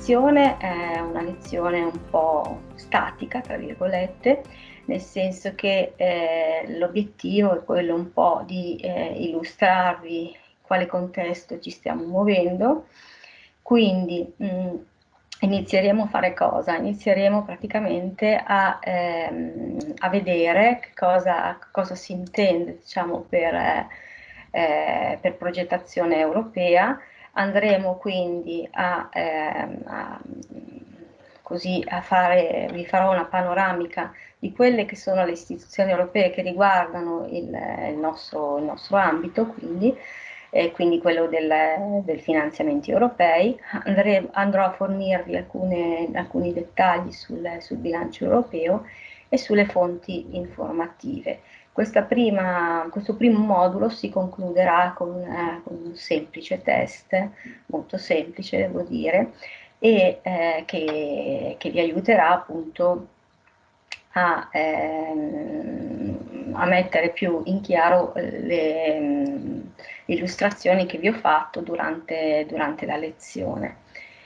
Lezione è una lezione un po' statica, tra virgolette, nel senso che eh, l'obiettivo è quello un po' di eh, illustrarvi in quale contesto ci stiamo muovendo, quindi mh, mm, inizieremo a fare cosa? Inizieremo praticamente a, ehm, a vedere cosa, cosa, si intende diciamo, per, eh, per progettazione europea, andremo quindi a, ehm, a, così a fare, vi farò una panoramica di quelle che sono le istituzioni europee che riguardano il, il, nostro, il nostro, ambito, quindi, eh, quindi quello del, del finanziamenti europei. Andremo, andrò a fornirvi alcune, alcuni dettagli sul, sul bilancio europeo e sulle fonti informative. Prima, questo primo modulo si concluderà con, eh, con, un semplice test, molto semplice devo dire, e eh, che, che, vi aiuterà appunto a, ehm, a, mettere più in chiaro le, le, illustrazioni che vi ho fatto durante, durante la lezione.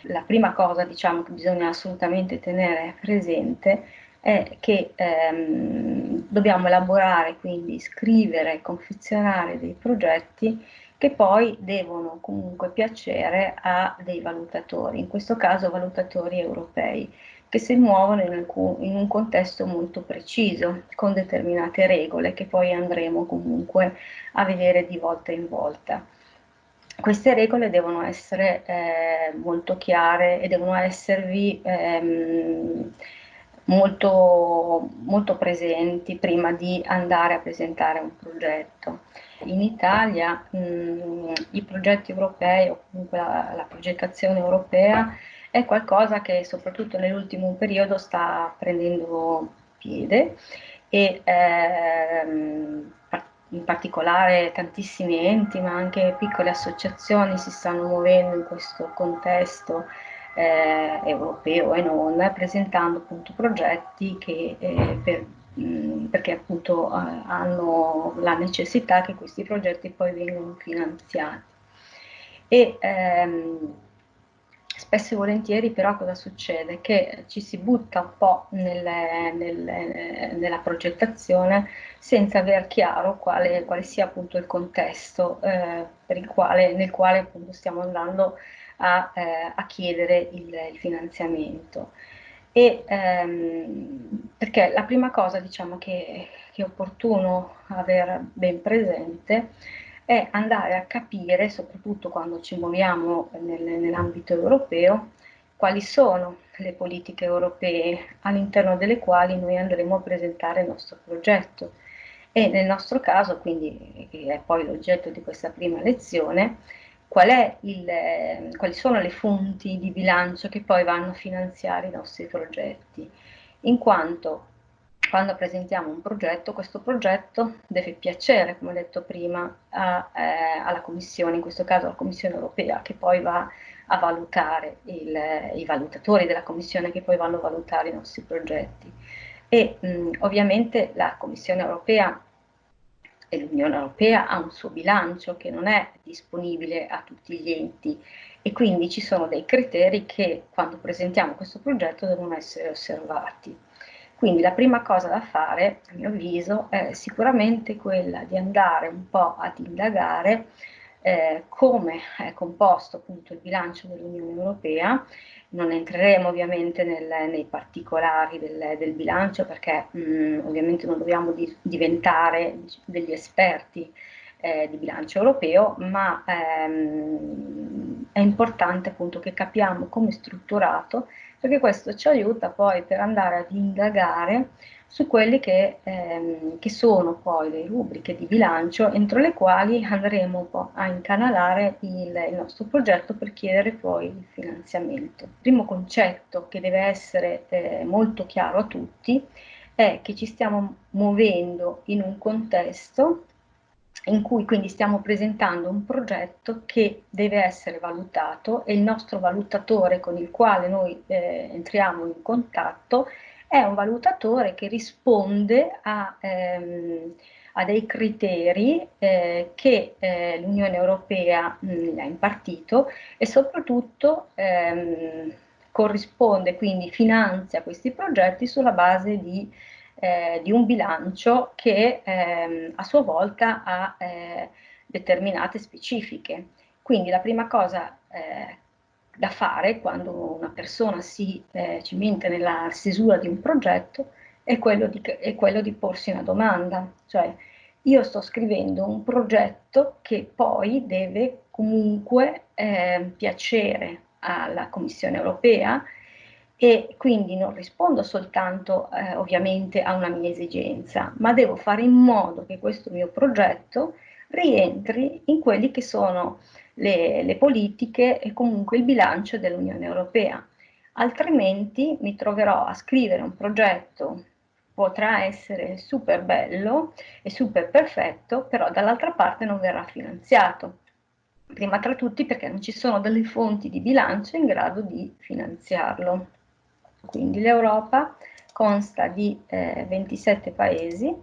La prima cosa diciamo, che bisogna assolutamente tenere presente è che ehm, dobbiamo elaborare, quindi scrivere, confezionare dei progetti che poi devono comunque piacere a dei valutatori, in questo caso valutatori europei, che si muovono in, alcun, in un contesto molto preciso, con determinate regole che poi andremo comunque a vedere di volta in volta. Queste regole devono essere eh, molto chiare e devono esservi ehm, molto, molto presenti prima di andare a presentare un progetto. In Italia mh, i progetti europei o comunque la, la, progettazione europea è qualcosa che soprattutto nell'ultimo periodo sta prendendo piede e ehm, in particolare tantissimi enti ma anche piccole associazioni si stanno muovendo in questo contesto eh, europeo e non, presentando appunto progetti che, eh, per, mh, perché appunto eh, hanno la necessità che questi progetti poi vengano finanziati. E, ehm, spesso e volentieri però cosa succede? Che ci si butta un po' nelle, nelle, nella progettazione senza aver chiaro quale, quale, sia appunto il contesto eh, il quale, nel quale appunto stiamo andando a, eh, a chiedere il, il, finanziamento. E, ehm, perché la prima cosa diciamo, che, che è opportuno avere ben presente è andare a capire, soprattutto quando ci muoviamo nel, nell'ambito europeo, quali sono le politiche europee all'interno delle quali noi andremo a presentare il nostro progetto. E nel nostro caso, quindi, che è poi l'oggetto di questa prima lezione, qual il, eh, quali sono le fonti di bilancio che poi vanno a finanziare i nostri progetti, in quanto quando presentiamo un progetto, questo progetto deve piacere, come ho detto prima, a, eh, alla Commissione, in questo caso alla Commissione europea, che poi va a valutare, il, i valutatori della Commissione che poi vanno a valutare i nostri progetti. E mh, ovviamente la Commissione europea e l'Unione Europea ha un suo bilancio che non è disponibile a tutti gli enti e quindi ci sono dei criteri che quando presentiamo questo progetto devono essere osservati. Quindi la prima cosa da fare, a mio avviso, è sicuramente quella di andare un po' ad indagare eh, come è composto appunto il bilancio dell'Unione Europea. Non entreremo ovviamente nel, nei particolari del, del bilancio perché mh, mm, ovviamente non dobbiamo di, diventare degli esperti eh, di bilancio europeo, ma ehm, è importante appunto che capiamo come è strutturato perché questo ci aiuta poi per andare ad indagare su quelle che, ehm, che, sono poi le rubriche di bilancio entro le quali andremo a incanalare il, il, nostro progetto per chiedere poi il finanziamento. Il primo concetto che deve essere eh, molto chiaro a tutti è che ci stiamo muovendo in un contesto in cui quindi stiamo presentando un progetto che deve essere valutato e il nostro valutatore con il quale noi eh, entriamo in contatto è un valutatore che risponde a, ehm, a dei criteri eh, che eh, l'Unione Europea mh, ha impartito e soprattutto ehm, corrisponde, quindi finanzia questi progetti sulla base di, eh, di un bilancio che ehm, a sua volta ha eh, determinate specifiche. Quindi la prima cosa eh, da fare quando una persona si eh, cimenta nella stesura di un progetto è quello, di, è quello di porsi una domanda, cioè io sto scrivendo un progetto che poi deve comunque eh, piacere alla Commissione europea e quindi non rispondo soltanto eh, ovviamente a una mia esigenza, ma devo fare in modo che questo mio progetto rientri in quelli che sono le, le politiche e comunque il bilancio dell'Unione Europea. Altrimenti mi troverò a scrivere un progetto potrà essere super bello e super perfetto, però dall'altra parte non verrà finanziato. Prima tra tutti perché non ci sono delle fonti di bilancio in grado di finanziarlo. Quindi l'Europa consta di eh, 27 paesi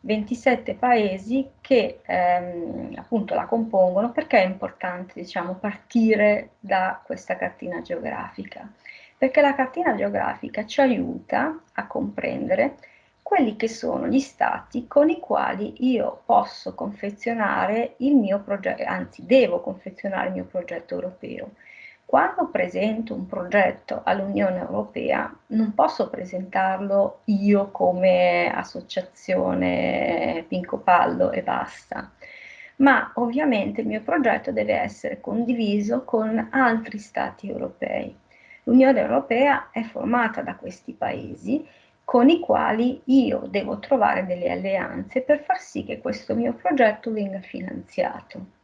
27 paesi che ehm, appunto la compongono perché è importante diciamo, partire da questa cartina geografica perché la cartina geografica ci aiuta a comprendere quelli che sono gli stati con i quali io posso confezionare il mio progetto, anzi devo confezionare il mio progetto europeo. Quando presento un progetto all'Unione Europea non posso presentarlo io come associazione Pinco Pallo e basta, ma ovviamente il mio progetto deve essere condiviso con altri stati europei. L'Unione Europea è formata da questi paesi con i quali io devo trovare delle alleanze per far sì che questo mio progetto venga finanziato.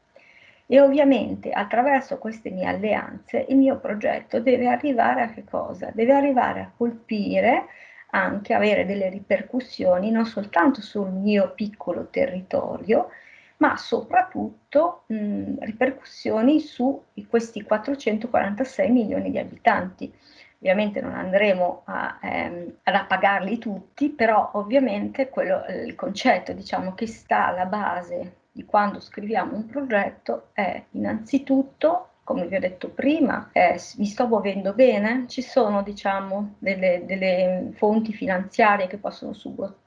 E ovviamente attraverso queste mie alleanze il mio progetto deve arrivare a che cosa? Deve arrivare a colpire, anche avere delle ripercussioni non soltanto sul mio piccolo territorio, ma soprattutto mh, ripercussioni su questi 446 milioni di abitanti. Ovviamente non andremo a, ehm, ad appagarli tutti, però ovviamente quello, il concetto diciamo, che sta alla base di quando scriviamo un progetto è innanzitutto come vi ho detto prima, eh, mi sto muovendo bene, ci sono diciamo delle, delle fonti finanziarie che possono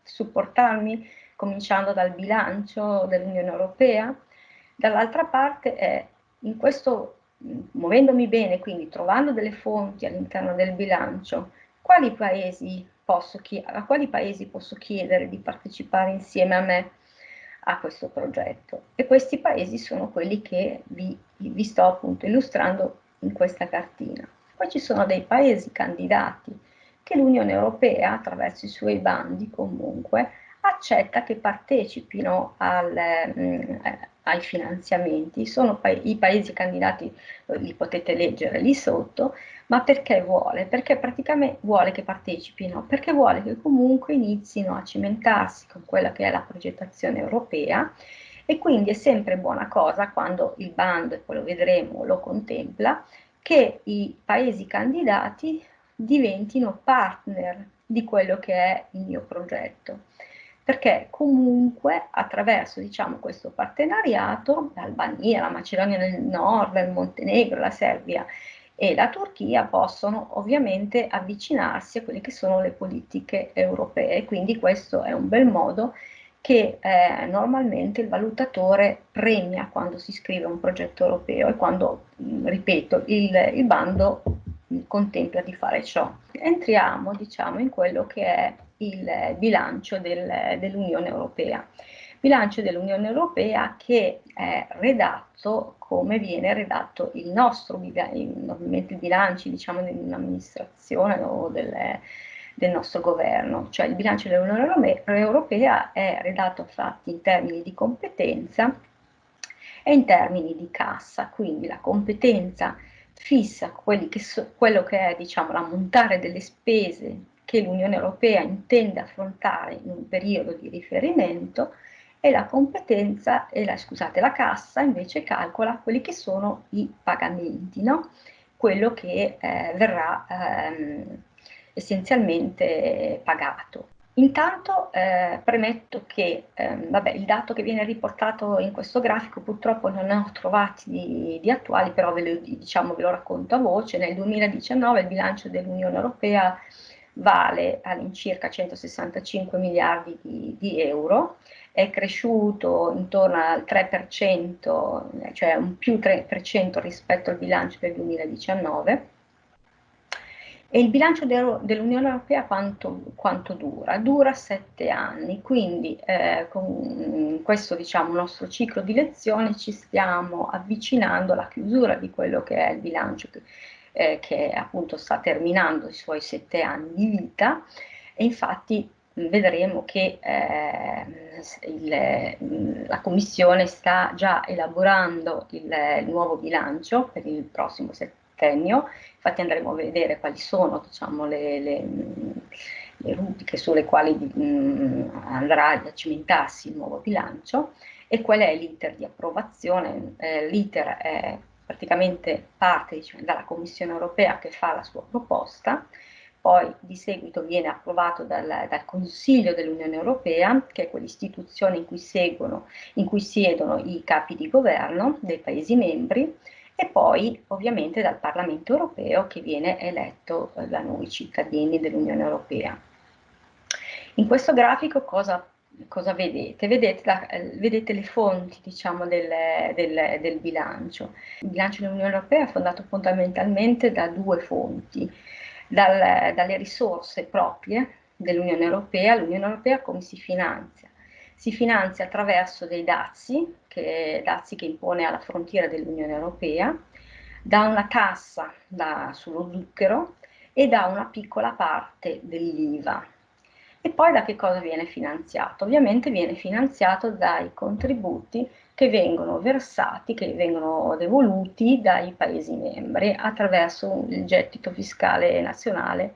supportarmi, cominciando dal bilancio dell'Unione Europea, dall'altra parte è in questo, muovendomi bene, quindi trovando delle fonti all'interno del bilancio, quali a quali paesi posso chiedere di partecipare insieme a me a questo progetto e questi paesi sono quelli che vi, vi sto appunto illustrando in questa cartina. Poi ci sono dei paesi candidati che l'Unione Europea attraverso i suoi bandi comunque accetta che partecipino al, mm, ai finanziamenti, sono pa i paesi candidati, li potete leggere lì sotto, ma perché vuole? Perché praticamente vuole che partecipino, perché vuole che comunque inizino a cimentarsi con quella che è la progettazione europea e quindi è sempre buona cosa quando il bando, e poi lo vedremo, lo contempla, che i paesi candidati diventino partner di quello che è il mio progetto perché comunque attraverso diciamo, questo partenariato l'Albania, la Macedonia del Nord, il Montenegro, la Serbia e la Turchia possono ovviamente avvicinarsi a quelle che sono le politiche europee, quindi questo è un bel modo che eh, normalmente il valutatore premia quando si scrive un progetto europeo e quando, ripeto, il, il bando contempla di fare ciò. Entriamo diciamo in quello che è il bilancio del, dell'Unione Europea. Bilancio dell'Unione Europea che è redatto come viene redatto il nostro, normalmente i bilanci diciamo di un'amministrazione o del, del nostro governo, cioè il bilancio dell'Unione Europea è redatto infatti in termini di competenza e in termini di cassa, quindi la competenza fissa che so, quello che è diciamo, l'ammontare delle spese che l'Unione Europea intende affrontare in un periodo di riferimento e la competenza, e la, scusate, la cassa invece calcola quelli che sono i pagamenti, no? quello che eh, verrà ehm, essenzialmente pagato. Intanto eh, premetto che eh, vabbè, il dato che viene riportato in questo grafico purtroppo non ne ho trovati di, di attuali, però ve lo, diciamo, ve lo racconto a voce. Nel 2019 il bilancio dell'Unione Europea vale all'incirca 165 miliardi di, di, euro, è cresciuto intorno al 3%, cioè un più 3% rispetto al bilancio del 2019 e il bilancio dell'Unione Europea quanto, quanto, dura? Dura sette anni, quindi eh, con questo diciamo, nostro ciclo di lezione ci stiamo avvicinando alla chiusura di quello che è il bilancio eh, che appunto sta terminando i suoi sette anni di vita e infatti vedremo che eh, il, la Commissione sta già elaborando il, il nuovo bilancio per il prossimo settennio infatti andremo a vedere quali sono diciamo, le, le, le, rubriche sulle quali mh, andrà a cimentarsi il nuovo bilancio e qual è l'iter di approvazione. Eh, l'iter è praticamente parte diciamo, dalla Commissione europea che fa la sua proposta, poi di seguito viene approvato dal, dal Consiglio dell'Unione Europea, che è quell'istituzione in cui, in cui siedono i capi di governo dei Paesi membri, e poi ovviamente dal Parlamento europeo che viene eletto eh, da noi cittadini dell'Unione Europea. In questo grafico cosa, cosa vedete? Vedete, la, eh, vedete, le fonti diciamo, del, del, del, bilancio. Il bilancio dell'Unione Europea è fondato fondamentalmente da due fonti, dal, dalle risorse proprie dell'Unione Europea, l'Unione Europea come si finanzia? Si finanzia attraverso dei dazi, che, dazi che impone alla frontiera dell'Unione Europea, da una tassa da, sullo zucchero e da una piccola parte dell'IVA. E poi da che cosa viene finanziato? Ovviamente viene finanziato dai contributi che vengono versati, che vengono devoluti dai Paesi membri attraverso il gettito fiscale nazionale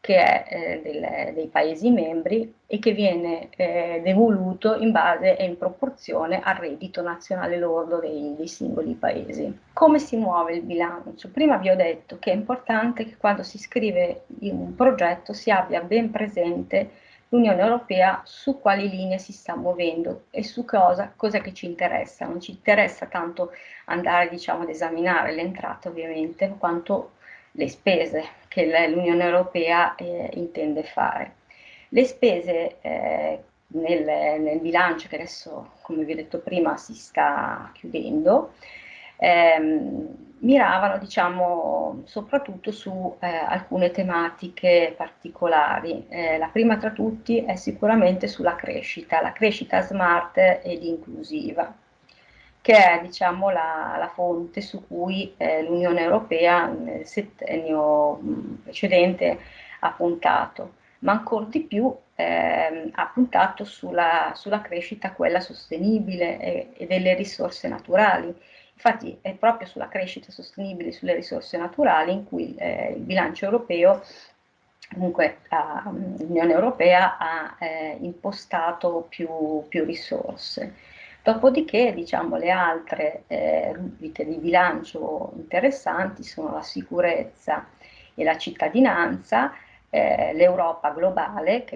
che è eh, del, dei Paesi membri e che viene eh, devoluto in base e in proporzione al reddito nazionale lordo dei, dei, singoli Paesi. Come si muove il bilancio? Prima vi ho detto che è importante che quando si scrive un progetto si abbia ben presente l'Unione Europea su quali linee si sta muovendo e su cosa, cosa che ci interessa. Non ci interessa tanto andare diciamo, ad esaminare le entrate ovviamente, quanto le spese che l'Unione Europea eh, intende fare. Le spese eh, nel, nel, bilancio che adesso, come vi ho detto prima, si sta chiudendo, ehm, miravano diciamo, soprattutto su eh, alcune tematiche particolari. Eh, la prima tra tutti è sicuramente sulla crescita, la crescita smart ed inclusiva che è diciamo, la, la, fonte su cui eh, l'Unione Europea nel settennio precedente ha puntato, ma ancora di più eh, ha puntato sulla, sulla, crescita quella sostenibile e, e, delle risorse naturali. Infatti è proprio sulla crescita sostenibile sulle risorse naturali in cui eh, il bilancio europeo comunque l'Unione Europea ha eh, impostato più, più risorse. Dopodiché, diciamo, le altre eh, rubriche di bilancio interessanti sono la sicurezza e la cittadinanza, eh, l'Europa globale,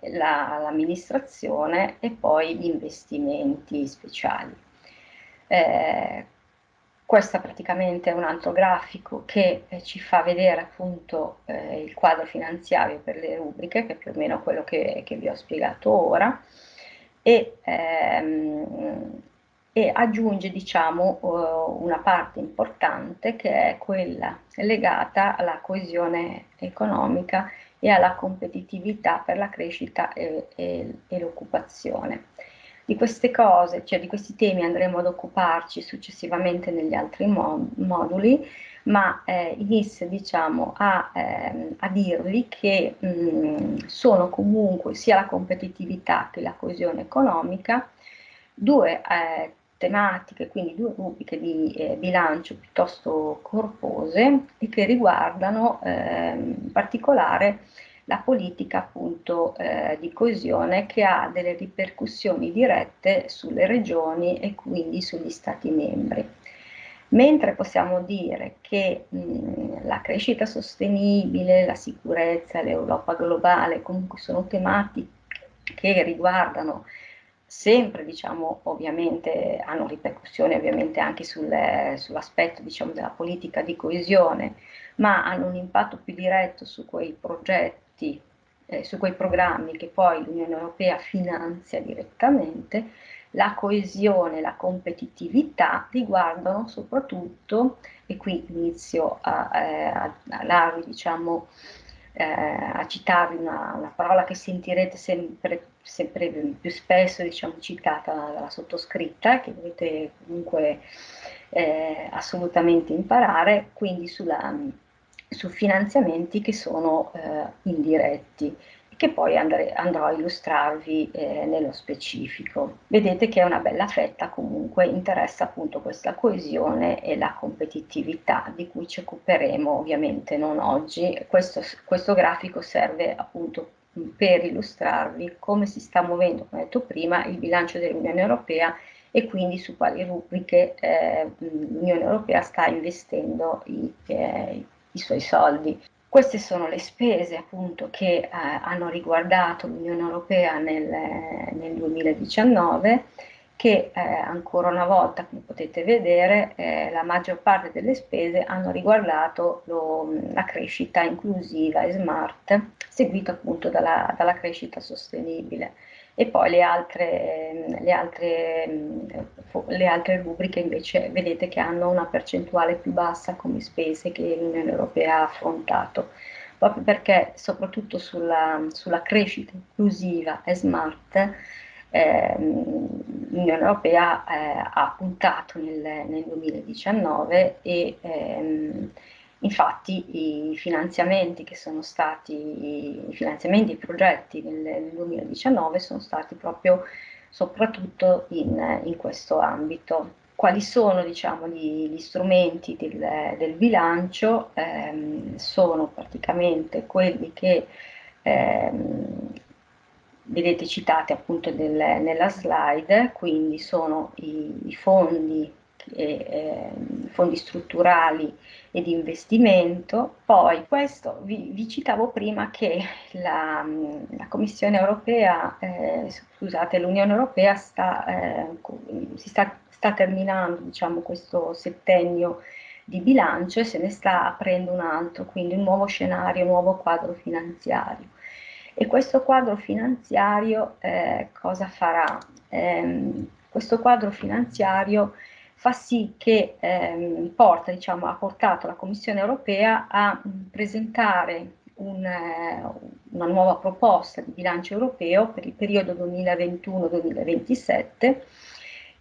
l'amministrazione la, e poi gli investimenti speciali. Eh, questo praticamente è un altro grafico che eh, ci fa vedere appunto eh, il quadro finanziario per le rubriche, che è più o meno quello che, che vi ho spiegato ora e, ehm, e aggiunge diciamo, uh, una parte importante che è quella legata alla coesione economica e alla competitività per la crescita e, e, e l'occupazione. Di queste cose, cioè di questi temi andremo ad occuparci successivamente negli altri moduli, ma eh, inizio diciamo, a, eh, a, dirvi che mh, mm, sono comunque sia la competitività che la coesione economica due eh, tematiche, quindi due rubriche di eh, bilancio piuttosto corpose e che riguardano ehm, in particolare la politica appunto eh, di coesione che ha delle ripercussioni dirette sulle regioni e quindi sugli stati membri. Mentre possiamo dire che mh, la crescita sostenibile, la sicurezza, l'Europa globale comunque sono tematiche che riguardano sempre, diciamo, ovviamente hanno ripercussioni ovviamente anche sul, sull'aspetto diciamo, della politica di coesione, ma hanno un impatto più diretto su quei progetti, eh, su quei programmi che poi l'Unione Europea finanzia direttamente, la coesione, la competitività riguardano soprattutto, e qui inizio a, eh, a, a darvi diciamo, eh, a citarvi una, una, parola che sentirete sempre, sempre più spesso diciamo, citata dalla sottoscritta, che dovete comunque eh, assolutamente imparare, quindi sulla, su finanziamenti che sono eh, indiretti che poi andre, andrò a illustrarvi eh, nello specifico. Vedete che è una bella fetta comunque interessa appunto questa coesione e la competitività di cui ci occuperemo ovviamente non oggi. Questo, questo grafico serve appunto per illustrarvi come si sta muovendo, come detto prima, il bilancio dell'Unione Europea e quindi su quali rubriche eh, l'Unione Europea sta investendo i, eh, i suoi soldi. Queste sono le spese appunto che eh, hanno riguardato l'Unione Europea nel, nel 2019 che eh, ancora una volta, come potete vedere, eh, la maggior parte delle spese hanno riguardato lo, la crescita inclusiva e smart, seguita appunto dalla, dalla crescita sostenibile e poi le altre, le, altre, le altre, rubriche invece vedete che hanno una percentuale più bassa come spese che l'Unione Europea ha affrontato, proprio perché soprattutto sulla, sulla crescita inclusiva e smart eh, l'Unione Europea eh, ha puntato nel, nel 2019 e ehm, Infatti i finanziamenti che sono stati, i finanziamenti i progetti nel, 2019 sono stati proprio soprattutto in, in questo ambito. Quali sono diciamo, gli, gli strumenti del, del bilancio? Eh, sono praticamente quelli che ehm, vedete citati appunto del, nella slide, quindi sono i, i fondi eh, fondi strutturali e di investimento. Poi questo vi, vi citavo prima che la, la Commissione europea, eh, scusate, l'Unione europea sta, eh, si sta, sta terminando diciamo, questo settennio di bilancio e se ne sta aprendo un altro, quindi un nuovo scenario, un nuovo quadro finanziario. E questo quadro finanziario eh, cosa farà? Eh, questo quadro finanziario fa sì che ehm, porta, diciamo, ha portato la Commissione europea a presentare un, eh, una nuova proposta di bilancio europeo per il periodo 2021-2027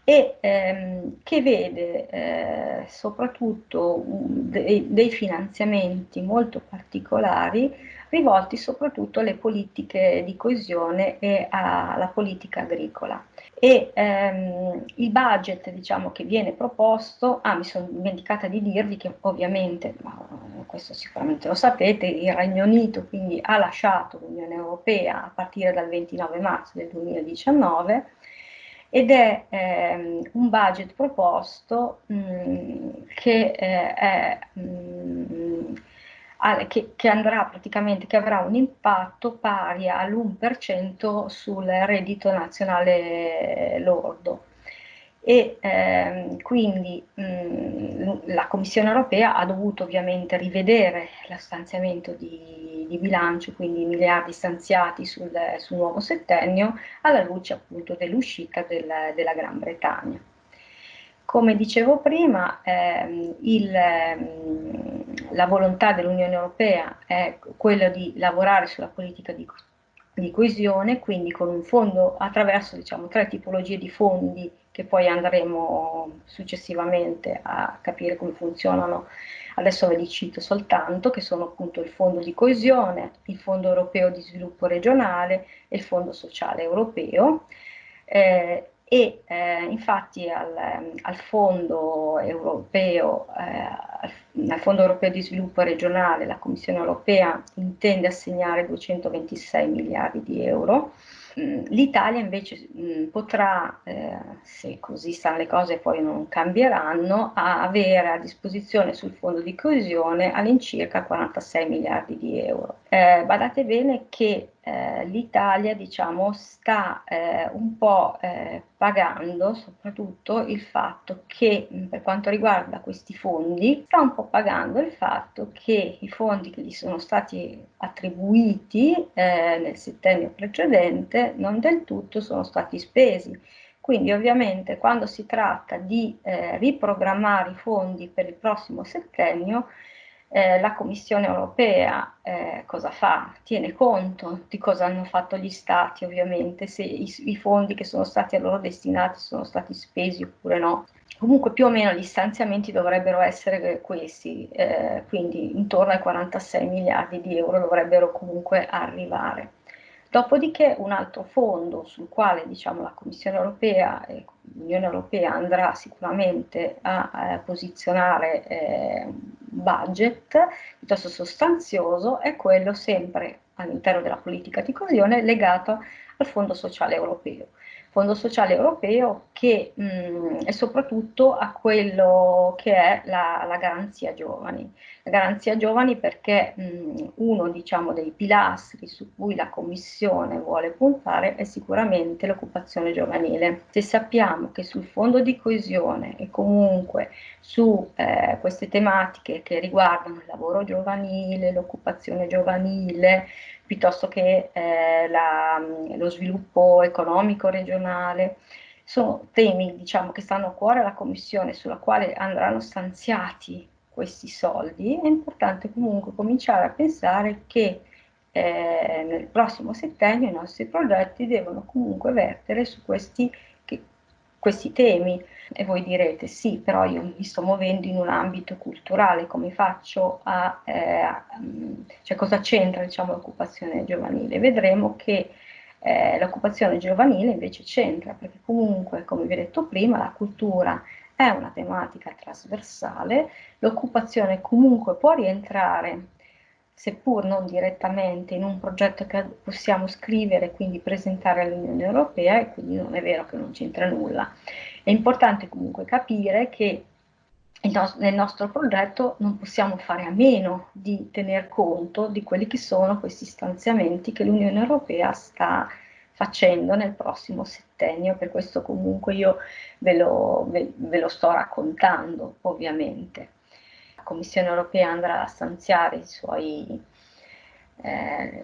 e ehm, che vede eh, soprattutto dei, dei finanziamenti molto particolari rivolti soprattutto alle politiche di coesione e alla politica agricola. E ehm, il budget diciamo, che viene proposto, ah mi sono dimenticata di dirvi che ovviamente, ma questo sicuramente lo sapete, il Regno Unito quindi ha lasciato l'Unione Europea a partire dal 29 marzo del 2019 ed è ehm, un budget proposto mh, mm, che eh, è mh, mm, che, che, andrà praticamente, che avrà un impatto pari all'1% sul reddito nazionale lordo. E ehm, quindi mh, la Commissione europea ha dovuto ovviamente rivedere lo stanziamento di, di bilancio, quindi i miliardi stanziati sul, sul, nuovo settennio, alla luce appunto dell'uscita del, della Gran Bretagna. Come dicevo prima, ehm, il, ehm, la volontà dell'Unione Europea è quella di lavorare sulla politica di, di coesione, quindi con un fondo attraverso diciamo, tre tipologie di fondi che poi andremo successivamente a capire come funzionano. Adesso ve li cito soltanto, che sono appunto il Fondo di coesione, il Fondo europeo di sviluppo regionale e il Fondo sociale europeo. Eh, e eh, infatti al, al, fondo europeo, eh, al Fondo europeo di sviluppo regionale, la Commissione europea intende assegnare 226 miliardi di euro L'Italia invece mh, potrà, eh, se così stanno le cose poi non cambieranno, a avere a disposizione sul fondo di coesione all'incirca 46 miliardi di euro. Eh, badate bene che eh, l'Italia diciamo, sta eh, un po' eh, pagando soprattutto il fatto che per quanto riguarda questi fondi sta un po' pagando il fatto che i fondi che gli sono stati attribuiti eh, nel settennio precedente non del tutto sono stati spesi. Quindi ovviamente quando si tratta di eh, riprogrammare i fondi per il prossimo settennio eh, la Commissione europea eh, cosa fa? Tiene conto di cosa hanno fatto gli stati, ovviamente, se i, i, fondi che sono stati a loro destinati sono stati spesi oppure no. Comunque più o meno gli stanziamenti dovrebbero essere questi, eh, quindi intorno ai 46 miliardi di euro dovrebbero comunque arrivare. Dopodiché un altro fondo sul quale diciamo, la Commissione europea e l'Unione europea andrà sicuramente a, a posizionare eh, budget piuttosto sostanzioso è quello sempre all'interno della politica di coesione legato al Fondo Sociale Europeo. Fondo Sociale Europeo che mh, è soprattutto a quello che è la, la garanzia giovani. Garanzia giovani perché mh, uno diciamo, dei pilastri su cui la Commissione vuole puntare è sicuramente l'occupazione giovanile. Se sappiamo che sul fondo di coesione e comunque su eh, queste tematiche che riguardano il lavoro giovanile, l'occupazione giovanile, piuttosto che eh, la, lo sviluppo economico regionale. Sono temi diciamo, che stanno a cuore alla Commissione, sulla quale andranno stanziati questi soldi. È importante comunque cominciare a pensare che eh, nel prossimo settennio i nostri progetti devono comunque vertere su questi, che, questi temi. E voi direte sì, però io mi sto muovendo in un ambito culturale, come faccio a... Eh, cioè cosa c'entra diciamo, l'occupazione giovanile? Vedremo che eh, l'occupazione giovanile invece c'entra, perché comunque, come vi ho detto prima, la cultura è una tematica trasversale, l'occupazione comunque può rientrare seppur non direttamente in un progetto che possiamo scrivere e quindi presentare all'Unione Europea e quindi non è vero che non c'entra nulla. È importante comunque capire che nel nostro progetto non possiamo fare a meno di tener conto di quelli che sono questi stanziamenti che l'Unione Europea sta facendo nel prossimo settennio, per questo comunque io ve lo, ve, ve lo sto raccontando ovviamente. La Commissione Europea andrà a stanziare i suoi eh,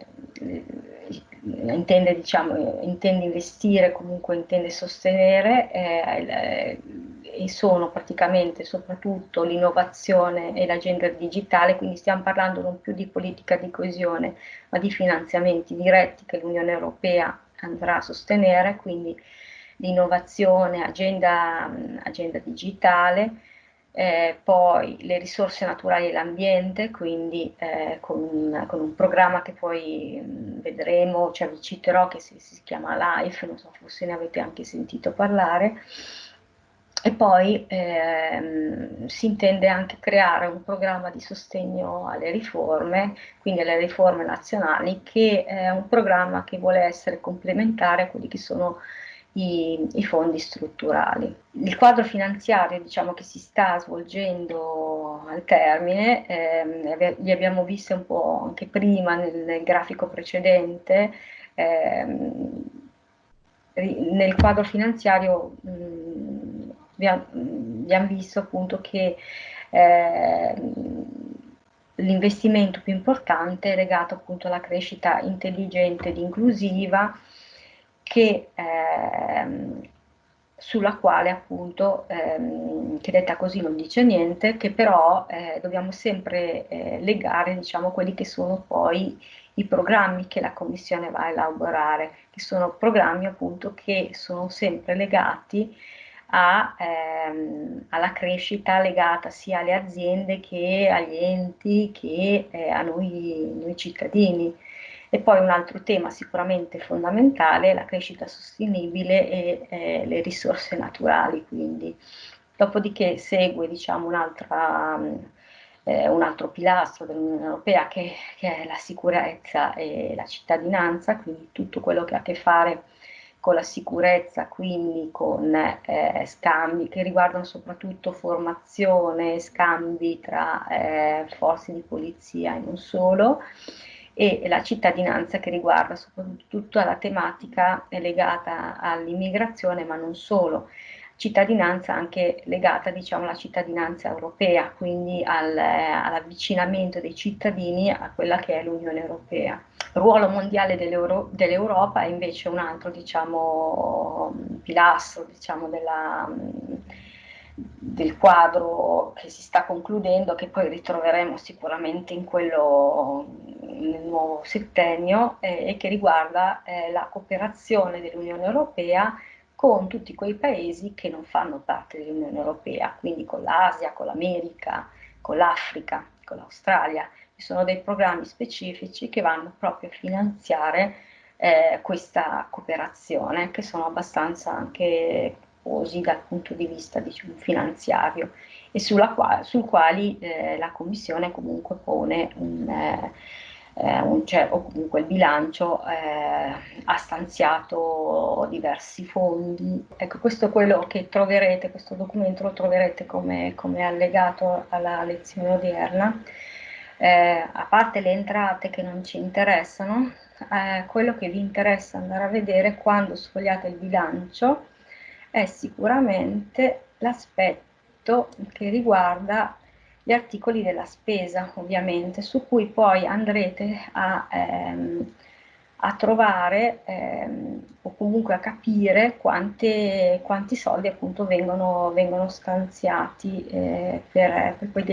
intende, diciamo, intende, investire, comunque intende sostenere eh, e sono praticamente soprattutto l'innovazione e l'agenda digitale, quindi stiamo parlando non più di politica di coesione, ma di finanziamenti diretti che l'Unione Europea andrà a sostenere, quindi l'innovazione, agenda, agenda digitale, eh, poi le risorse naturali e l'ambiente, quindi eh, con, con, un programma che poi mh, vedremo, cioè vi citerò che si, si, chiama LIFE, non so forse ne avete anche sentito parlare, e poi ehm, si intende anche creare un programma di sostegno alle riforme, quindi alle riforme nazionali, che è un programma che vuole essere complementare a quelli che sono i, i, fondi strutturali. Il quadro finanziario diciamo, che si sta svolgendo al termine, ehm, li abbiamo visti un po' anche prima nel, nel grafico precedente, ehm, nel quadro finanziario mh, abbiamo visto appunto che eh, l'investimento più importante è legato appunto alla crescita intelligente ed inclusiva che, ehm, sulla quale appunto, ehm, che detta così non dice niente, che però eh, dobbiamo sempre eh, legare diciamo, quelli che sono poi i programmi che la Commissione va a elaborare, che sono programmi appunto che sono sempre legati a, ehm, alla crescita legata sia alle aziende che agli enti che eh, a noi, noi cittadini. E poi un altro tema sicuramente fondamentale è la crescita sostenibile e eh, le risorse naturali. Quindi. Dopodiché segue diciamo, un'altra eh, un altro pilastro dell'Unione Europea che, che, è la sicurezza e la cittadinanza, quindi tutto quello che ha a che fare con la sicurezza, quindi con eh, scambi che riguardano soprattutto formazione, scambi tra eh, forze di polizia e non solo, e la cittadinanza che riguarda soprattutto la tematica legata all'immigrazione, ma non solo cittadinanza anche legata diciamo, alla cittadinanza europea, quindi al, all'avvicinamento dei cittadini a quella che è l'Unione Europea. Il ruolo mondiale dell'Europa dell è invece un altro diciamo, pilastro diciamo, della, del quadro che si sta concludendo, che poi ritroveremo sicuramente in quello nel nuovo settennio eh, e che riguarda eh, la cooperazione dell'Unione Europea con tutti quei paesi che non fanno parte dell'Unione Europea, quindi con l'Asia, con l'America, con l'Africa, con l'Australia. Ci sono dei programmi specifici che vanno proprio a finanziare eh, questa cooperazione, che sono abbastanza anche costosi dal punto di vista diciamo, finanziario e qua, sul quali eh, la Commissione comunque pone un... Eh, eh, cioè, o comunque il bilancio eh, ha stanziato diversi fondi. Ecco, questo è quello che troverete, questo documento lo troverete come, come allegato alla lezione odierna. Eh, a parte le entrate che non ci interessano, eh, quello che vi interessa andare a vedere quando sfogliate il bilancio è sicuramente l'aspetto che riguarda gli articoli della spesa ovviamente, su cui poi andrete a, ehm, a trovare ehm, o comunque a capire quante, quanti soldi appunto vengono, vengono stanziati eh, per, per quelle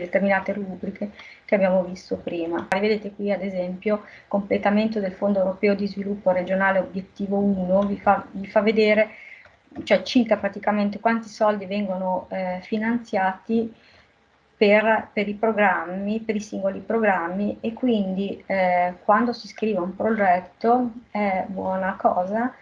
determinate rubriche che abbiamo visto prima. Vedete qui ad esempio completamento del Fondo Europeo di Sviluppo Regionale Obiettivo 1, vi fa, vi fa vedere cioè cita praticamente quanti soldi vengono eh, finanziati per, per, i programmi, per i singoli programmi e quindi eh, quando si scrive un progetto è buona cosa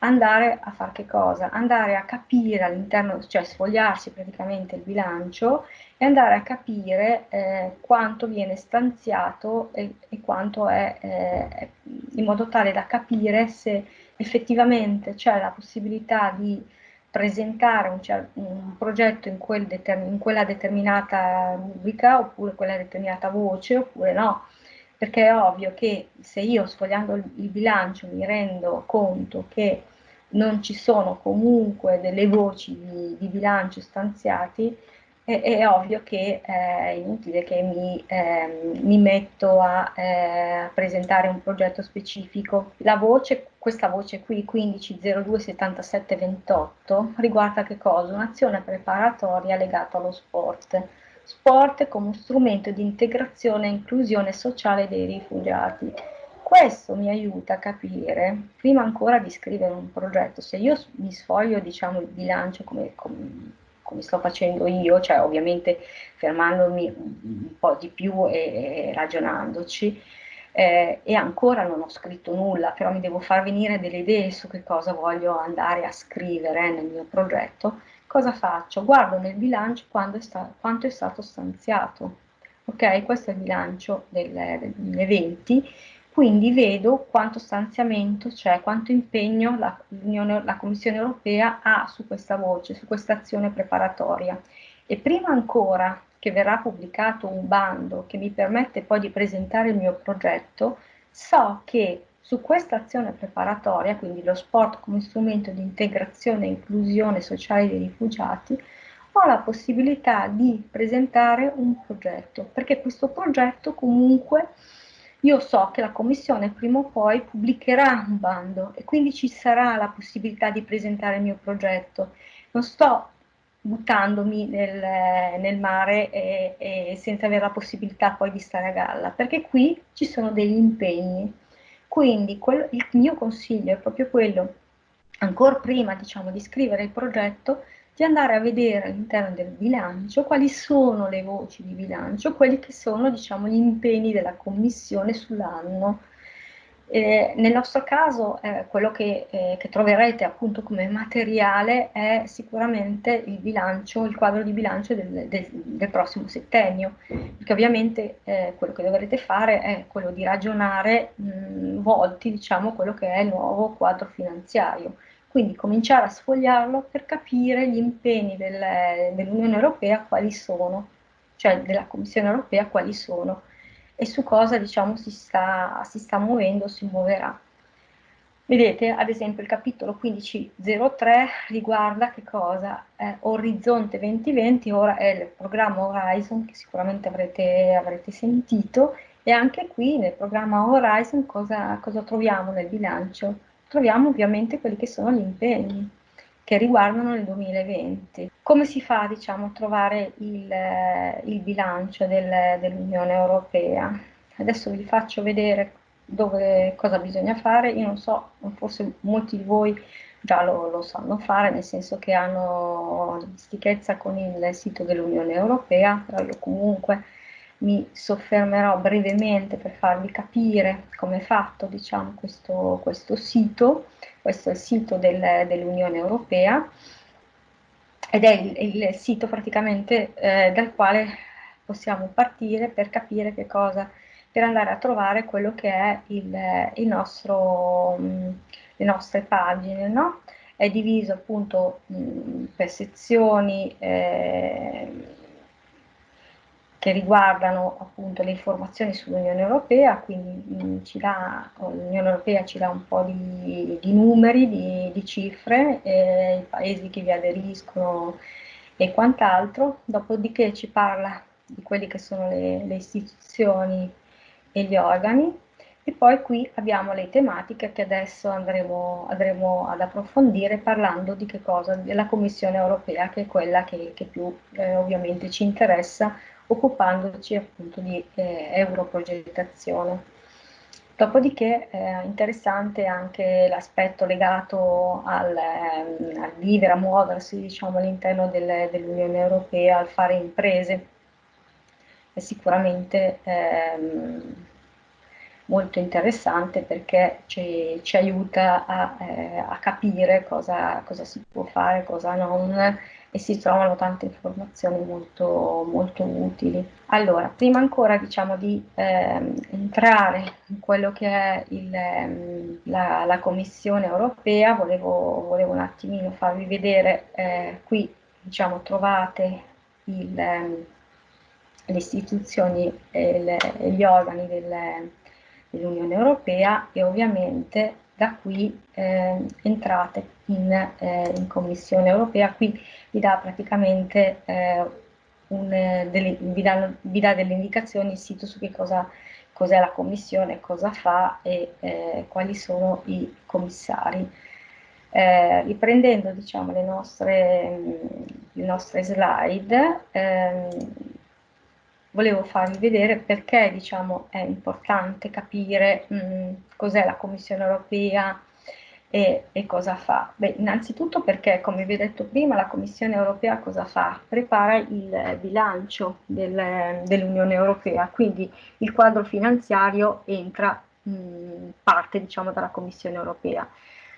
andare a fare che cosa? Andare a capire all'interno, cioè sfogliarsi praticamente il bilancio e andare a capire eh, quanto viene stanziato e, e quanto è, eh, in modo tale da capire se effettivamente c'è la possibilità di presentare un, un progetto in, quel in, quella determinata rubrica oppure quella determinata voce oppure no, perché è ovvio che se io sfogliando il, il bilancio mi rendo conto che non ci sono comunque delle voci di, di bilancio stanziati, è, è, ovvio che è inutile che mi, eh, mi metto a eh, presentare un progetto specifico. La voce, questa voce qui, 15027728, riguarda che cosa? Un'azione preparatoria legata allo sport. Sport come strumento di integrazione e inclusione sociale dei rifugiati. Questo mi aiuta a capire, prima ancora di scrivere un progetto, se io mi sfoglio diciamo, il bilancio come, come come sto facendo io, cioè ovviamente fermandomi un po' di più e, e ragionandoci, eh, e ancora non ho scritto nulla, però mi devo far venire delle idee su che cosa voglio andare a scrivere nel mio progetto, cosa faccio? Guardo nel bilancio è quanto è stato stanziato, ok? Questo è il bilancio del, del 2020 quindi vedo quanto stanziamento c'è, quanto impegno la, la, Commissione europea ha su questa voce, su questa azione preparatoria. E prima ancora che verrà pubblicato un bando che mi permette poi di presentare il mio progetto, so che su questa azione preparatoria, quindi lo sport come strumento di integrazione e inclusione sociale dei rifugiati, ho la possibilità di presentare un progetto, perché questo progetto comunque io so che la Commissione prima o poi pubblicherà un bando e quindi ci sarà la possibilità di presentare il mio progetto. Non sto buttandomi nel, nel mare e, e senza avere la possibilità poi di stare a galla, perché qui ci sono degli impegni. Quindi quello, il mio consiglio è proprio quello, ancora prima diciamo, di scrivere il progetto, di andare a vedere all'interno del bilancio quali sono le voci di bilancio, quelli che sono diciamo, gli impegni della Commissione sull'anno. Eh, nel nostro caso eh, quello che, eh, che, troverete appunto come materiale è sicuramente il bilancio, il quadro di bilancio del, del, del prossimo settennio, perché ovviamente eh, quello che dovrete fare è quello di ragionare mh, volti diciamo quello che è il nuovo quadro finanziario, quindi cominciare a sfogliarlo per capire gli impegni del, dell'Unione Europea quali sono, cioè della Commissione Europea quali sono e su cosa diciamo, si, sta, si sta muovendo, si muoverà. Vedete, ad esempio, il capitolo 1503 riguarda che cosa? Eh, Orizzonte 2020, ora è il programma Horizon, che sicuramente avrete, avrete sentito, e anche qui nel programma Horizon cosa, cosa troviamo nel bilancio? Troviamo ovviamente quelli che sono gli impegni che riguardano il 2020. Come si fa diciamo, a trovare il, eh, il bilancio del, dell'Unione Europea? Adesso vi faccio vedere dove, cosa bisogna fare, io non so, forse molti di voi già lo, lo sanno fare, nel senso che hanno dimestichezza con il sito dell'Unione Europea, però io comunque mi soffermerò brevemente per farvi capire come è fatto diciamo, questo, questo sito, questo è il sito del, dell'Unione Europea ed è il, il sito praticamente eh, dal quale possiamo partire per capire che cosa, per andare a trovare quello che è il, il nostro, mh, le nostre pagine, no? È diviso appunto mh, per sezioni, eh, che riguardano appunto le informazioni sull'Unione Europea, quindi l'Unione Europea ci dà un po' di, di numeri, di, di cifre, eh, i paesi che vi aderiscono e quant'altro, dopodiché ci parla di quelle che sono le, le istituzioni e gli organi, e poi qui abbiamo le tematiche che adesso andremo, andremo, ad approfondire parlando di che cosa? Della Commissione europea, che è quella che, che più eh, ovviamente ci interessa occupandoci appunto di eh, europrogettazione. Dopodiché è eh, interessante anche l'aspetto legato al, ehm, al, vivere, a muoversi diciamo, all'interno del, dell'Unione Europea, al fare imprese. È sicuramente ehm, molto interessante perché ci, ci aiuta a, eh, a capire cosa, cosa, si può fare, cosa non e si trovano tante informazioni molto, molto utili. Allora, prima ancora diciamo di ehm, entrare in quello che è il, ehm, la, la, Commissione europea, volevo, volevo, un attimino farvi vedere, eh, qui diciamo trovate il, ehm, le istituzioni e gli organi del, dell'Unione Europea e ovviamente da qui eh, entrate in, eh, in, Commissione Europea, qui vi dà praticamente eh, un, delle, vi, danno, vi, dà delle indicazioni il sito su che cosa cos'è la Commissione, cosa fa e eh, quali sono i commissari. Eh, riprendendo diciamo, le, nostre, le nostre slide, ehm, volevo farvi vedere perché diciamo, è importante capire cos'è la Commissione europea e, e, cosa fa. Beh, innanzitutto perché, come vi ho detto prima, la Commissione europea cosa fa? Prepara il bilancio del, dell'Unione europea, quindi il quadro finanziario entra mh, parte diciamo, dalla Commissione europea.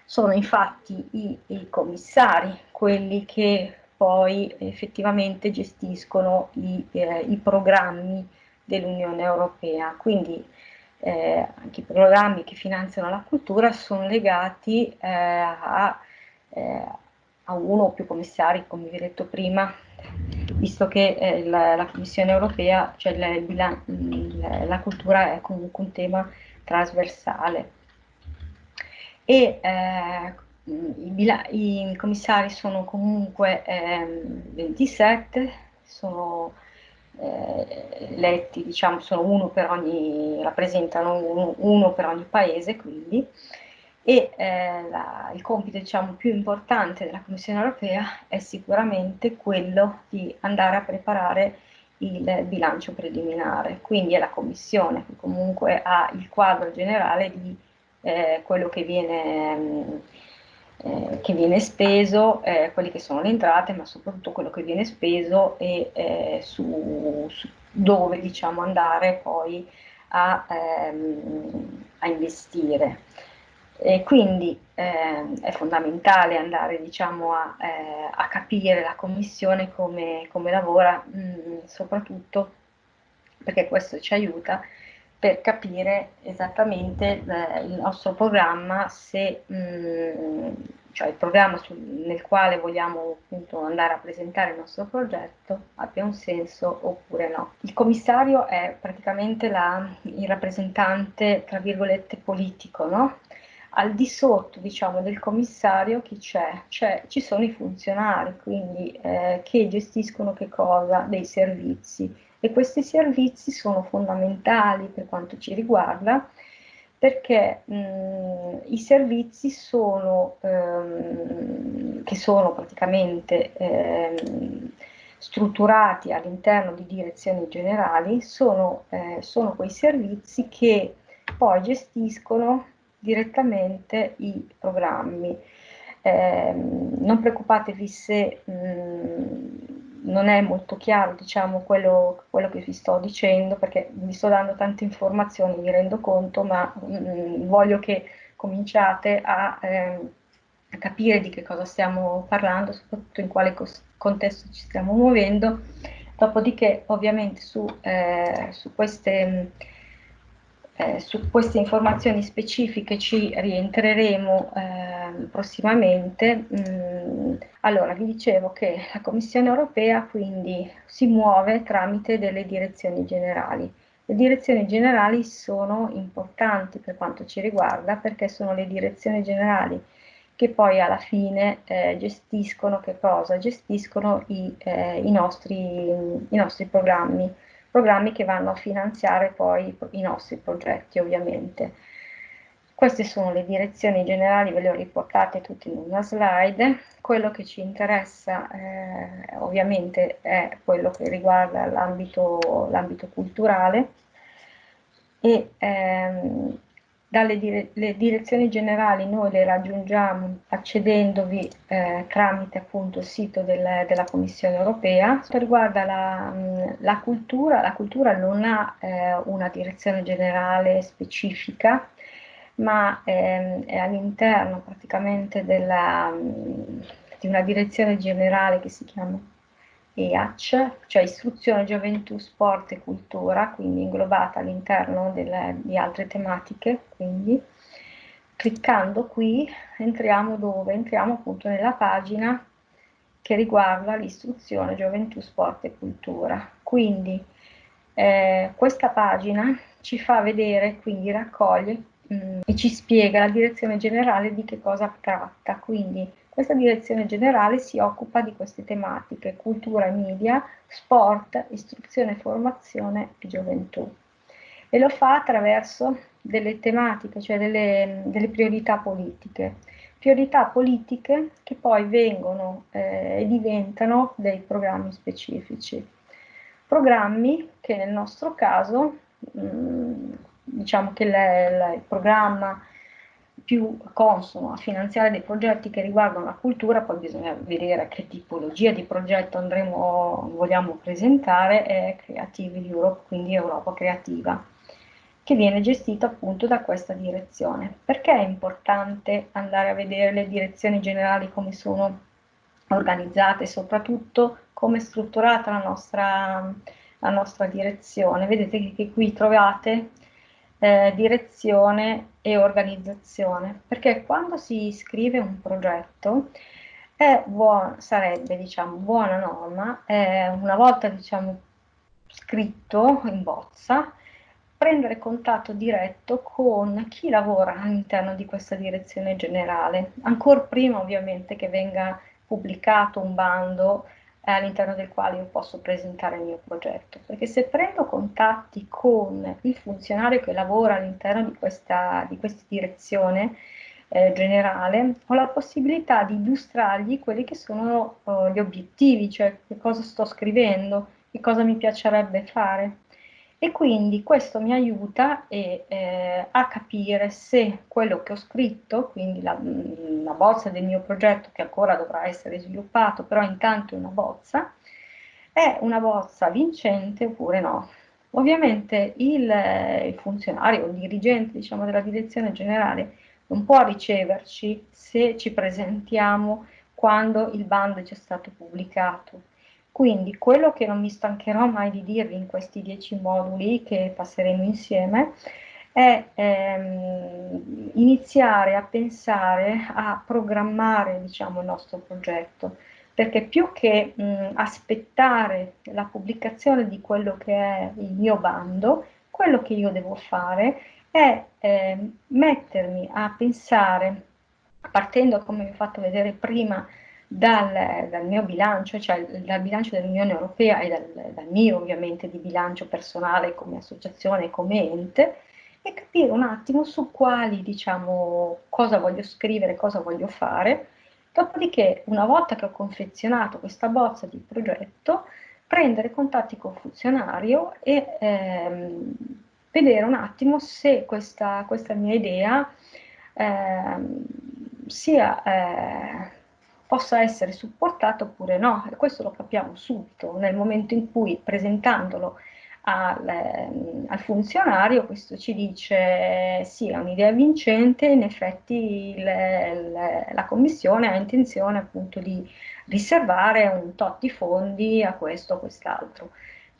Sono infatti i, i commissari quelli che poi effettivamente gestiscono i, eh, i programmi dell'Unione Europea. Quindi eh, anche i programmi che finanziano la cultura sono legati eh, a, eh, a, uno o più commissari, come vi ho detto prima, visto che eh, la, la, Commissione Europea, cioè la, la, cultura è comunque un tema trasversale. E eh, i, i, commissari sono comunque eh, 27, sono eletti, diciamo, sono uno per ogni, rappresentano uno, uno per ogni paese, quindi, e eh, la, il compito diciamo, più importante della Commissione europea è sicuramente quello di andare a preparare il bilancio preliminare, quindi è la Commissione che comunque ha il quadro generale di eh, quello che viene mh, eh, che viene speso, eh, quelle che sono le entrate, ma soprattutto quello che viene speso e eh, su, su, dove diciamo, andare poi a, ehm, a investire. E quindi eh, è fondamentale andare diciamo, a, eh, a, capire la Commissione come, come lavora, mh, mm, soprattutto perché questo ci aiuta per capire esattamente eh, il nostro programma, se, mh, mm, cioè il programma sul, nel quale vogliamo appunto andare a presentare il nostro progetto abbia un senso oppure no. Il commissario è praticamente la, il rappresentante, tra virgolette, politico, no? Al di sotto, diciamo, del commissario chi c'è? Ci sono i funzionari, quindi eh, che gestiscono che cosa? Dei servizi e questi servizi sono fondamentali per quanto ci riguarda perché mh, i servizi sono, ehm, che sono praticamente ehm, strutturati all'interno di direzioni generali, sono, eh, sono quei servizi che poi gestiscono direttamente i programmi. Eh, non preoccupatevi se mh, non è molto chiaro diciamo, quello, quello, che vi sto dicendo perché vi sto dando tante informazioni, mi rendo conto, ma mh, mm, voglio che cominciate a, eh, a, capire di che cosa stiamo parlando, soprattutto in quale contesto ci stiamo muovendo. Dopodiché ovviamente su, eh, su queste eh, su queste informazioni specifiche ci rientreremo eh, prossimamente. Mm, allora, vi dicevo che la Commissione europea quindi si muove tramite delle direzioni generali. Le direzioni generali sono importanti per quanto ci riguarda perché sono le direzioni generali che poi alla fine eh, gestiscono che cosa? Gestiscono i, eh, i, nostri, i nostri programmi programmi che vanno a finanziare poi i nostri progetti ovviamente. Queste sono le direzioni generali, ve le ho riportate tutte in una slide. Quello che ci interessa eh, ovviamente è quello che riguarda l'ambito culturale e ehm, dalle dire direzioni generali noi le raggiungiamo accedendovi eh, tramite appunto il sito del, della Commissione europea. Quanto riguarda la, la cultura, la cultura non ha eh, una direzione generale specifica, ma ehm, è all'interno praticamente della, di una direzione generale che si chiama EAC, cioè Istruzione, Gioventù, Sport e Cultura, quindi inglobata all'interno di altre tematiche. Quindi, cliccando qui entriamo dove? Entriamo appunto nella pagina che riguarda l'istruzione, gioventù, sport e cultura. Quindi eh, questa pagina ci fa vedere, quindi raccoglie mh, mm, e ci spiega la direzione generale di che cosa tratta. Quindi questa direzione generale si occupa di queste tematiche, cultura e media, sport, istruzione e formazione e gioventù. E lo fa attraverso delle tematiche, cioè delle, delle priorità politiche. Priorità politiche che poi vengono eh, e diventano dei programmi specifici. Programmi che nel nostro caso, mh, mm, diciamo che il programma più consono a finanziare dei progetti che riguardano la cultura, poi bisogna vedere che tipologia di progetto andremo, vogliamo presentare, è Creative Europe, quindi Europa Creativa, che viene gestito appunto da questa direzione. Perché è importante andare a vedere le direzioni generali come sono organizzate e soprattutto come è strutturata la nostra, la nostra direzione? Vedete che qui trovate eh, direzione e organizzazione, perché quando si scrive un progetto buon, sarebbe diciamo, buona norma, eh, una volta diciamo, scritto in bozza, prendere contatto diretto con chi lavora all'interno di questa direzione generale, ancora prima ovviamente che venga pubblicato un bando all'interno del quale io posso presentare il mio progetto, perché se prendo contatti con il funzionario che lavora all'interno di questa, di questa direzione eh, generale, ho la possibilità di illustrargli quelli che sono oh, gli obiettivi, cioè che cosa sto scrivendo, che cosa mi piacerebbe fare e quindi questo mi aiuta e, eh, a capire se quello che ho scritto, quindi la, la, bozza del mio progetto che ancora dovrà essere sviluppato, però intanto è una bozza, è una bozza vincente oppure no. Ovviamente il, il funzionario, il dirigente diciamo, della direzione generale non può riceverci se ci presentiamo quando il bando è già stato pubblicato. Quindi quello che non mi stancherò mai di dirvi in questi dieci moduli che passeremo insieme è ehm, iniziare a pensare, a programmare diciamo, il nostro progetto, perché più che mh, aspettare la pubblicazione di quello che è il mio bando, quello che io devo fare è eh, mettermi a pensare, partendo come vi ho fatto vedere prima, dal, dal, mio bilancio, cioè dal bilancio dell'Unione Europea e dal, dal, mio ovviamente di bilancio personale come associazione, come ente, e capire un attimo su quali, diciamo, cosa voglio scrivere, cosa voglio fare, dopodiché una volta che ho confezionato questa bozza di progetto, prendere contatti col funzionario e ehm, vedere un attimo se questa, questa mia idea ehm, sia... Eh, possa essere supportato oppure no, e questo lo capiamo subito nel momento in cui presentandolo al, ehm, al funzionario questo ci dice sì, è un'idea vincente, in effetti le, le, la Commissione ha intenzione appunto di riservare un tot di fondi a questo o quest'altro.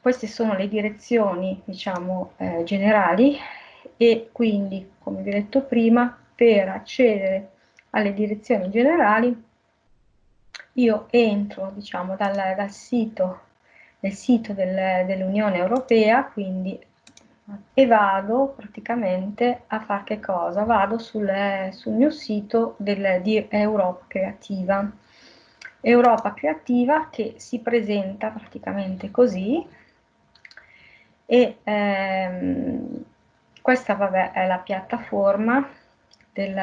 Queste sono le direzioni diciamo eh, generali e quindi come vi ho detto prima per accedere alle direzioni generali io entro diciamo, dal, dal sito, nel sito del, dell'Unione Europea, quindi e vado praticamente a fare che cosa? Vado sul, sul mio sito del, di Europa Creativa. Europa Creativa che si presenta praticamente così e ehm, questa vabbè, è la piattaforma del,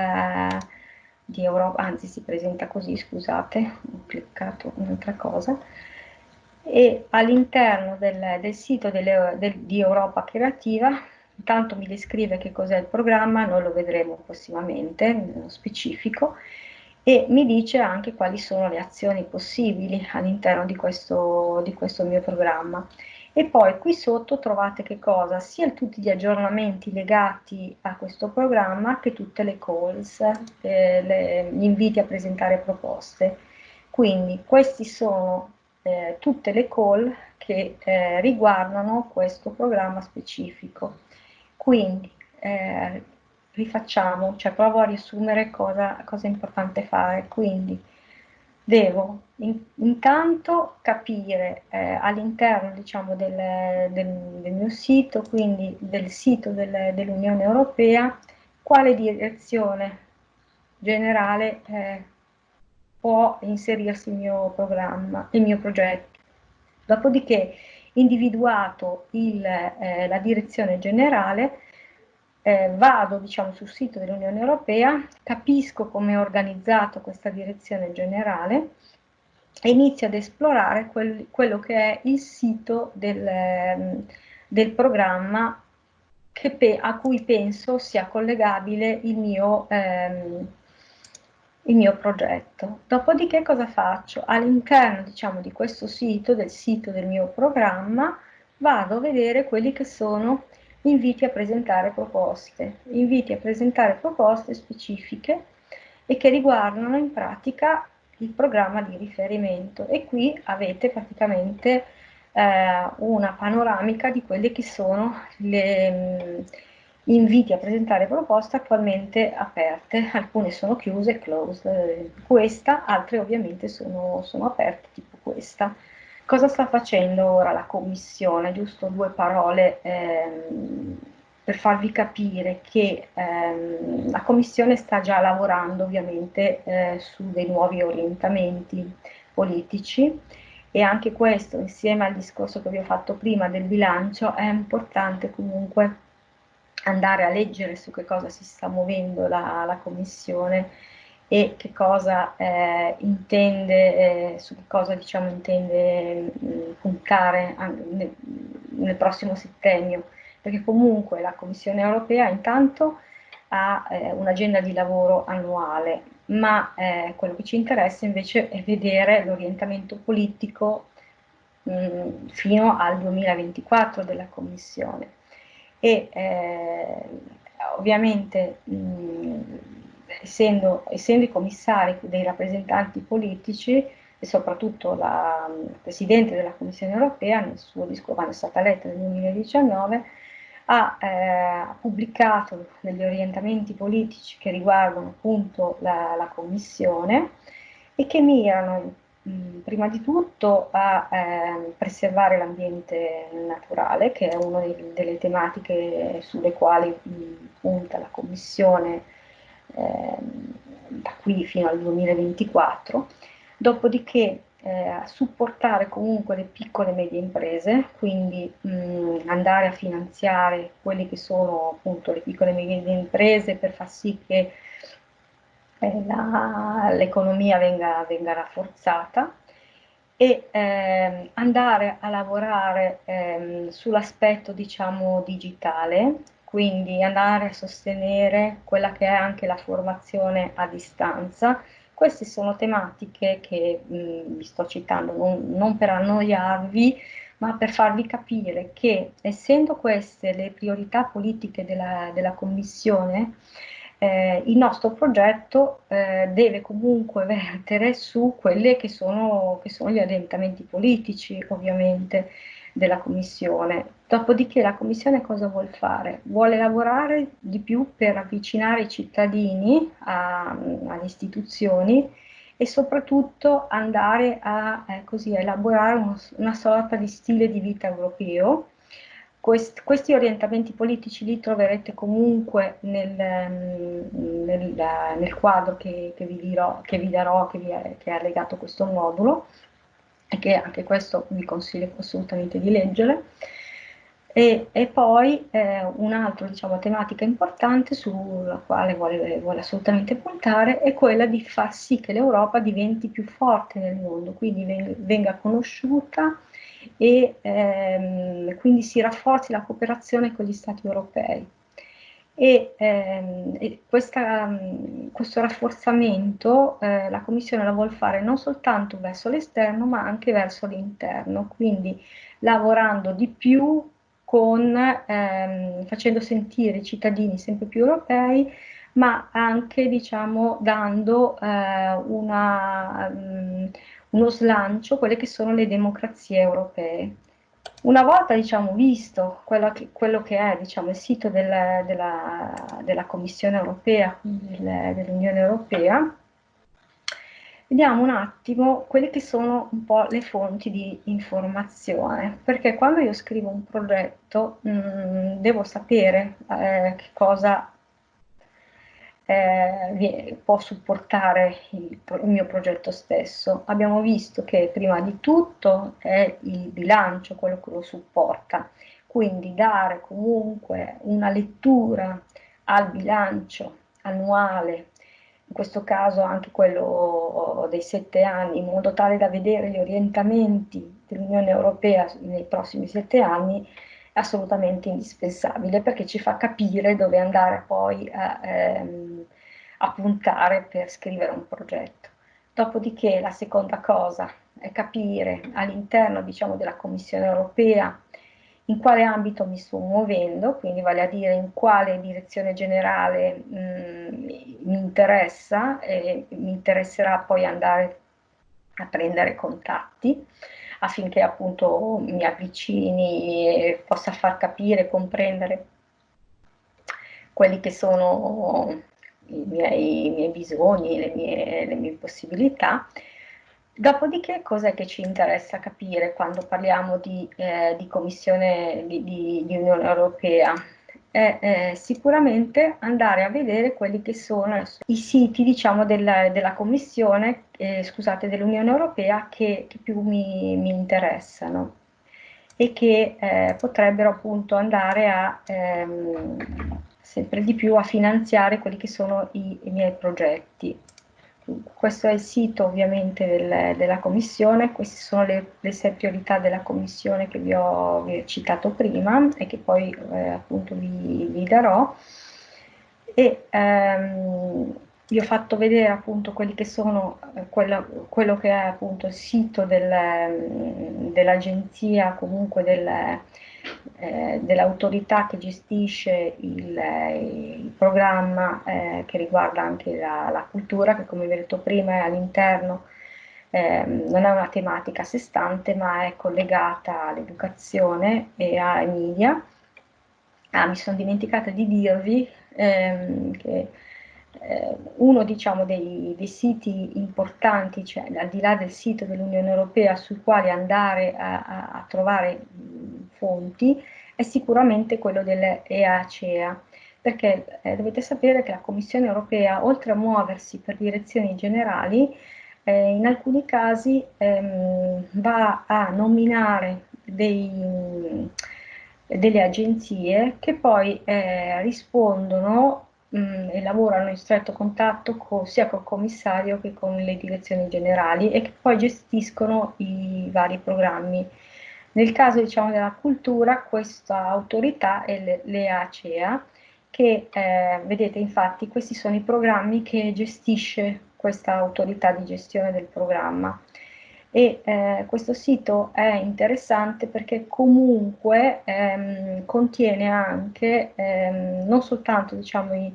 di Europa, anzi si presenta così, scusate, ho cliccato un'altra cosa, e all'interno del, del, sito delle, del, di Europa Creativa, intanto mi descrive che cos'è il programma, noi lo vedremo prossimamente, nello specifico, e mi dice anche quali sono le azioni possibili all'interno di di questo mio programma. E poi qui sotto trovate che cosa? Sia tutti gli aggiornamenti legati a questo programma che tutte le calls, eh, le, gli inviti a presentare proposte. Quindi questi sono eh, tutte le call che eh, riguardano questo programma specifico. Quindi eh, rifacciamo, cioè provo a riassumere cosa, cosa è importante fare. Quindi devo in, intanto capire eh, all'interno diciamo, del, del, del, mio sito, quindi del sito del, dell'Unione Europea, quale direzione generale eh, può inserirsi il mio programma, il mio progetto. Dopodiché, individuato il, eh, la direzione generale, eh, vado diciamo, sul sito dell'Unione Europea, capisco come è organizzato questa direzione generale e inizio ad esplorare quel, quello che è il sito del, ehm, del programma pe, a cui penso sia collegabile il mio, ehm, il mio progetto. Dopodiché cosa faccio? All'interno diciamo, di questo sito, del sito del mio programma, vado a vedere quelli che sono inviti a presentare proposte, inviti a presentare proposte specifiche e che riguardano in pratica il programma di riferimento. E qui avete praticamente eh, una panoramica di quelle che sono le mh, mm, inviti a presentare proposte attualmente aperte, alcune sono chiuse, closed, questa, altre ovviamente sono, sono aperte, tipo questa. Cosa sta facendo ora la Commissione? Giusto due parole ehm, per farvi capire che ehm, la Commissione sta già lavorando ovviamente eh, su dei nuovi orientamenti politici e anche questo insieme al discorso che vi ho fatto prima del bilancio è importante comunque andare a leggere su che cosa si sta muovendo la, la Commissione e che cosa eh, intende, eh, su cosa diciamo, intende mh, mm, puntare nel, nel, prossimo settennio, perché comunque la Commissione europea intanto ha eh, un'agenda di lavoro annuale, ma eh, quello che ci interessa invece è vedere l'orientamento politico mh, fino al 2024 della Commissione. E eh, ovviamente mh, essendo, essendo, i commissari dei rappresentanti politici e soprattutto la Presidente della Commissione europea nel suo discorso, quando è stata eletta nel 2019, ha eh, pubblicato degli orientamenti politici che riguardano appunto la, la Commissione e che mirano mh, prima di tutto a eh, preservare l'ambiente naturale, che è una delle tematiche sulle quali mh, punta la Commissione eh, da qui fino al 2024, dopodiché eh, supportare comunque le piccole e medie imprese, quindi mh, andare a finanziare quelle che sono appunto le piccole e medie imprese per far sì che eh, l'economia venga, venga, rafforzata e eh, andare a lavorare eh, sull'aspetto diciamo digitale, quindi andare a sostenere quella che è anche la formazione a distanza, queste sono tematiche che mh, vi sto citando non, non per annoiarvi, ma per farvi capire che essendo queste le priorità politiche della, della Commissione, eh, il nostro progetto eh, deve comunque vertere su quelli che che sono gli orientamenti politici, ovviamente, della Commissione. Dopodiché la Commissione cosa vuole fare? Vuole lavorare di più per avvicinare i cittadini a, alle istituzioni e soprattutto andare a eh, così, elaborare uno, una sorta di stile di vita europeo. Quest, questi orientamenti politici li troverete comunque nel, nel, nel quadro che, che, vi dirò, che vi darò, che, vi è, che è allegato questo modulo e che anche questo vi consiglio assolutamente di leggere. E, e poi eh, un'altra diciamo, tematica importante sulla quale vuole, vuole, assolutamente puntare è quella di far sì che l'Europa diventi più forte nel mondo, quindi venga, conosciuta e ehm, quindi si rafforzi la cooperazione con gli Stati europei e, ehm, questa, questo rafforzamento eh, la Commissione la vuole fare non soltanto verso l'esterno ma anche verso l'interno, quindi lavorando di più con, ehm, facendo sentire i cittadini sempre più europei ma anche diciamo dando eh, una, um, uno slancio a quelle che sono le democrazie europee. Una volta diciamo, visto quello che, quello che è diciamo, il sito del, della, della, Commissione europea, del, dell'Unione Europea, vediamo un attimo quelle che sono un po' le fonti di informazione, perché quando io scrivo un progetto mh, mm, devo sapere eh, che cosa eh, può supportare il, il, mio progetto stesso. Abbiamo visto che prima di tutto è il bilancio quello che lo supporta, quindi dare comunque una lettura al bilancio annuale, in questo caso anche quello dei sette anni, in modo tale da vedere gli orientamenti dell'Unione Europea nei prossimi sette anni, assolutamente indispensabile perché ci fa capire dove andare poi a, ehm, a puntare per scrivere un progetto. Dopodiché la seconda cosa è capire all'interno diciamo, della Commissione europea in quale ambito mi sto muovendo, quindi vale a dire in quale direzione generale mh, mi interessa e mi interesserà poi andare a prendere contatti affinché appunto mi avvicini e possa far capire comprendere quelli che sono i miei, i miei bisogni, le mie, le mie possibilità. Dopodiché cos'è che ci interessa capire quando parliamo di, eh, di Commissione di, di, di, Unione Europea? È eh, sicuramente andare a vedere quelli che sono i siti diciamo, della, della Commissione, eh, scusate, dell'Unione Europea che, che più mi, mi, interessano e che eh, potrebbero appunto andare a ehm, sempre di più a finanziare quelli che sono i, i miei progetti. Questo è il sito ovviamente del, della Commissione, queste sono le, le, sei priorità della Commissione che vi ho, vi ho citato prima e che poi eh, appunto vi, vi, darò. E, ehm, vi ho fatto vedere appunto quelli che sono, eh, quello, quello, che è appunto il sito del, mm, dell'agenzia, comunque del, eh, dell'autorità che gestisce il, il programma eh, che riguarda anche la, la, cultura, che come vi ho detto prima è all'interno, eh, non è una tematica a sé stante, ma è collegata all'educazione e ai media. Ah, mi sono dimenticata di dirvi ehm, che eh, uno diciamo, dei, dei, siti importanti, cioè al di là del sito dell'Unione Europea sui quali andare a, a, a trovare mh, fonti, è sicuramente quello dell'EACEA, perché eh, dovete sapere che la Commissione Europea, oltre a muoversi per direzioni generali, eh, in alcuni casi ehm, va a nominare dei, delle agenzie che poi eh, rispondono mh, mm, lavorano in stretto contatto con, sia col commissario che con le direzioni generali e che poi gestiscono i vari programmi. Nel caso diciamo, della cultura, questa autorità è l'EACEA, che eh, vedete infatti questi sono i programmi che gestisce questa autorità di gestione del programma e eh, questo sito è interessante perché comunque ehm, contiene anche ehm, non soltanto diciamo, i,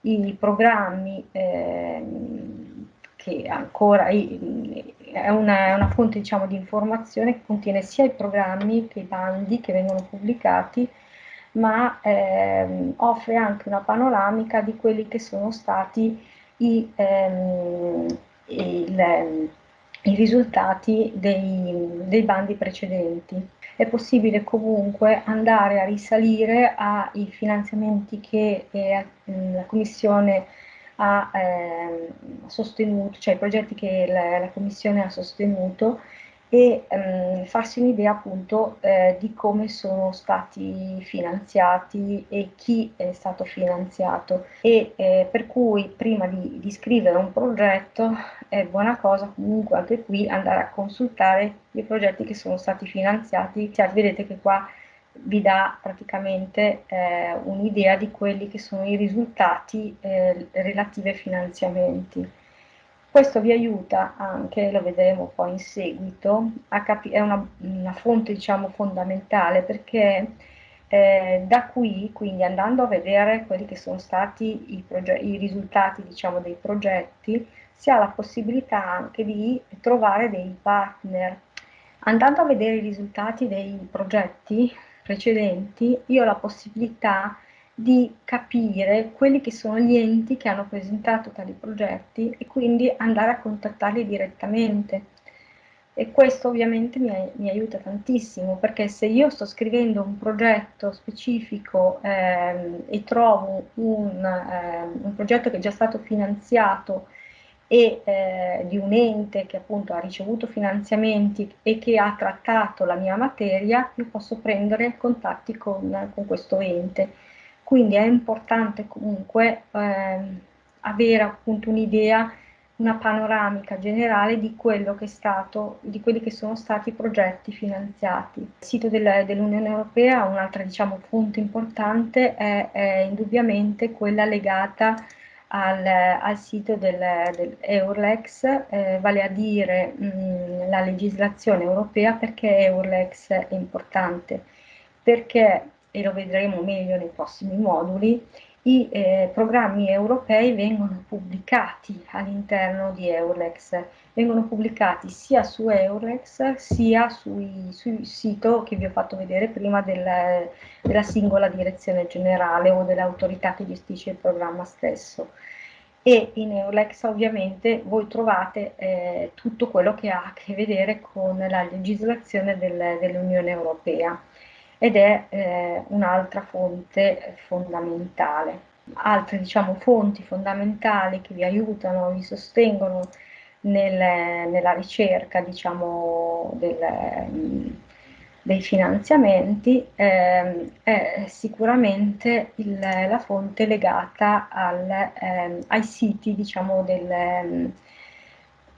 i programmi ehm, che ancora è una, una fonte diciamo, di informazione che contiene sia i programmi che i bandi che vengono pubblicati ma ehm, offre anche una panoramica di quelli che sono stati i, ehm, il, i risultati dei, dei bandi precedenti. È possibile comunque andare a risalire ai finanziamenti che eh, la Commissione ha eh, sostenuto, cioè i progetti che la, la Commissione ha sostenuto e ehm, farsi un'idea appunto eh, di come sono stati finanziati e chi è stato finanziato e eh, per cui prima di, di, scrivere un progetto è buona cosa comunque anche qui andare a consultare i progetti che sono stati finanziati, cioè, vedete che qua vi dà praticamente eh, un'idea di quelli che sono i risultati eh, relativi ai finanziamenti. Questo vi aiuta anche, lo vedremo poi in seguito, a è una, una, fonte diciamo fondamentale perché eh, da qui, quindi andando a vedere quelli che sono stati i, i risultati diciamo, dei progetti, si ha la possibilità anche di trovare dei partner. Andando a vedere i risultati dei progetti precedenti, io ho la possibilità di capire quelli che sono gli enti che hanno presentato tali progetti e quindi andare a contattarli direttamente. E questo ovviamente mi, mi aiuta tantissimo perché se io sto scrivendo un progetto specifico ehm, e trovo un, ehm, un, progetto che è già stato finanziato e eh, di un ente che appunto ha ricevuto finanziamenti e che ha trattato la mia materia, io posso prendere contatti con, con questo ente quindi è importante comunque eh, avere appunto un'idea, una panoramica generale di stato, di quelli che sono stati i progetti finanziati. Il sito del, dell'Unione Europea, un'altra diciamo, fonte importante, è, è indubbiamente quella legata al, al, sito del, del eh, vale a dire mh, la legislazione europea, perché Eurlex è importante? Perché e lo vedremo meglio nei prossimi moduli, i eh, programmi europei vengono pubblicati all'interno di Eurlex, vengono pubblicati sia su Eurlex sia sul sito che vi ho fatto vedere prima del, della singola direzione generale o dell'autorità che gestisce il programma stesso. E in Eurlex ovviamente voi trovate eh, tutto quello che ha a che vedere con la legislazione del, dell'Unione Europea ed è eh, un'altra fonte fondamentale. Altre diciamo, fonti fondamentali che vi aiutano, vi sostengono nel, nella ricerca diciamo, del, dei finanziamenti eh, è sicuramente il, la fonte legata al, eh, ai siti diciamo, del,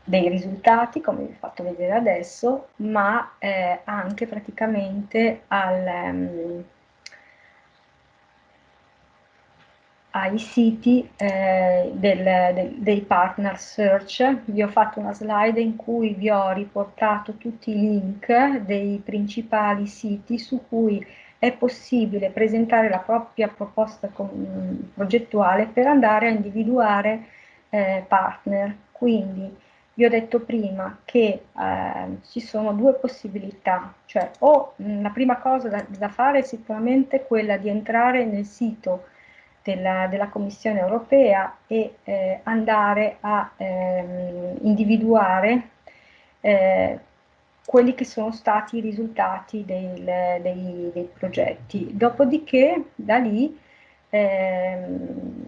dei risultati, come vi ho fatto vedere adesso, ma eh, anche praticamente al, um, ai siti eh, del, del, dei partner search. Vi ho fatto una slide in cui vi ho riportato tutti i link dei principali siti su cui è possibile presentare la propria proposta progettuale per andare a individuare eh, partner. Quindi vi ho detto prima che eh, ci sono due possibilità, cioè o mh, la prima cosa da, da, fare è sicuramente quella di entrare nel sito della, della Commissione europea e eh, andare a ehm, individuare eh, quelli che sono stati i risultati del, dei, dei, progetti. Dopodiché da lì ehm,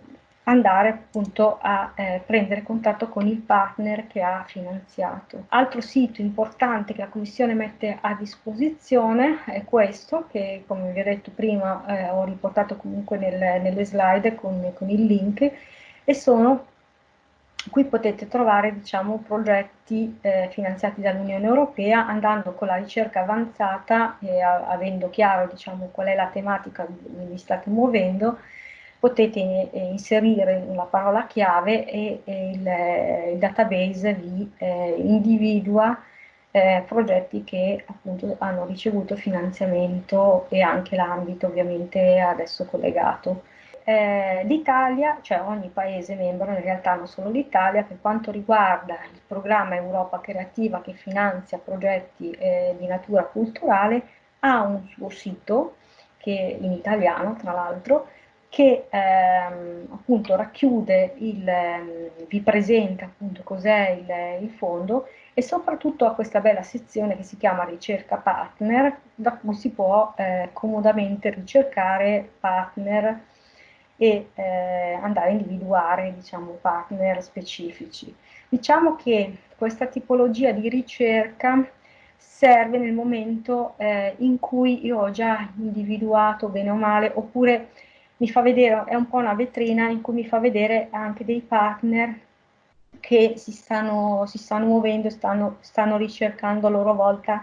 andare appunto a eh, prendere contatto con il partner che ha finanziato. Altro sito importante che la Commissione mette a disposizione è questo, che come vi ho detto prima eh, ho riportato comunque nel, nelle slide con, con, il link, e sono, qui potete trovare diciamo, progetti eh, finanziati dall'Unione Europea andando con la ricerca avanzata e a, avendo chiaro diciamo, qual è la tematica cui vi state muovendo, potete eh, inserire la parola chiave e, e il, eh, il, database vi eh, individua eh, progetti che appunto hanno ricevuto finanziamento e anche l'ambito ovviamente adesso collegato. Eh, L'Italia, cioè ogni paese membro, in realtà non solo l'Italia, per quanto riguarda il programma Europa Creativa che finanzia progetti eh, di natura culturale, ha un suo sito, che in italiano tra l'altro, che ehm, appunto racchiude, il, ehm, vi presenta appunto cos'è il, il, fondo e soprattutto ha questa bella sezione che si chiama ricerca partner, da cui si può eh, comodamente ricercare partner e eh, andare a individuare diciamo, partner specifici. Diciamo che questa tipologia di ricerca serve nel momento eh, in cui io ho già individuato bene o male, oppure mi fa vedere, è un po' una vetrina in cui mi fa vedere anche dei partner che si stanno, si stanno muovendo, stanno, stanno ricercando a loro volta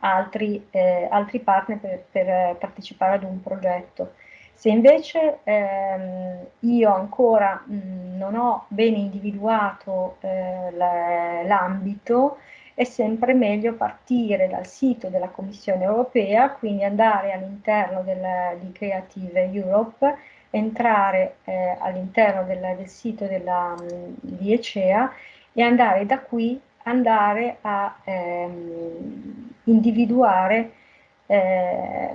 altri, eh, altri partner per, per, partecipare ad un progetto. Se invece ehm, io ancora mh, non ho bene individuato eh, l'ambito, è sempre meglio partire dal sito della Commissione europea, quindi andare all'interno di Creative Europe, entrare eh, all'interno del, del, sito della, di ECEA e andare da qui andare a ehm, individuare eh,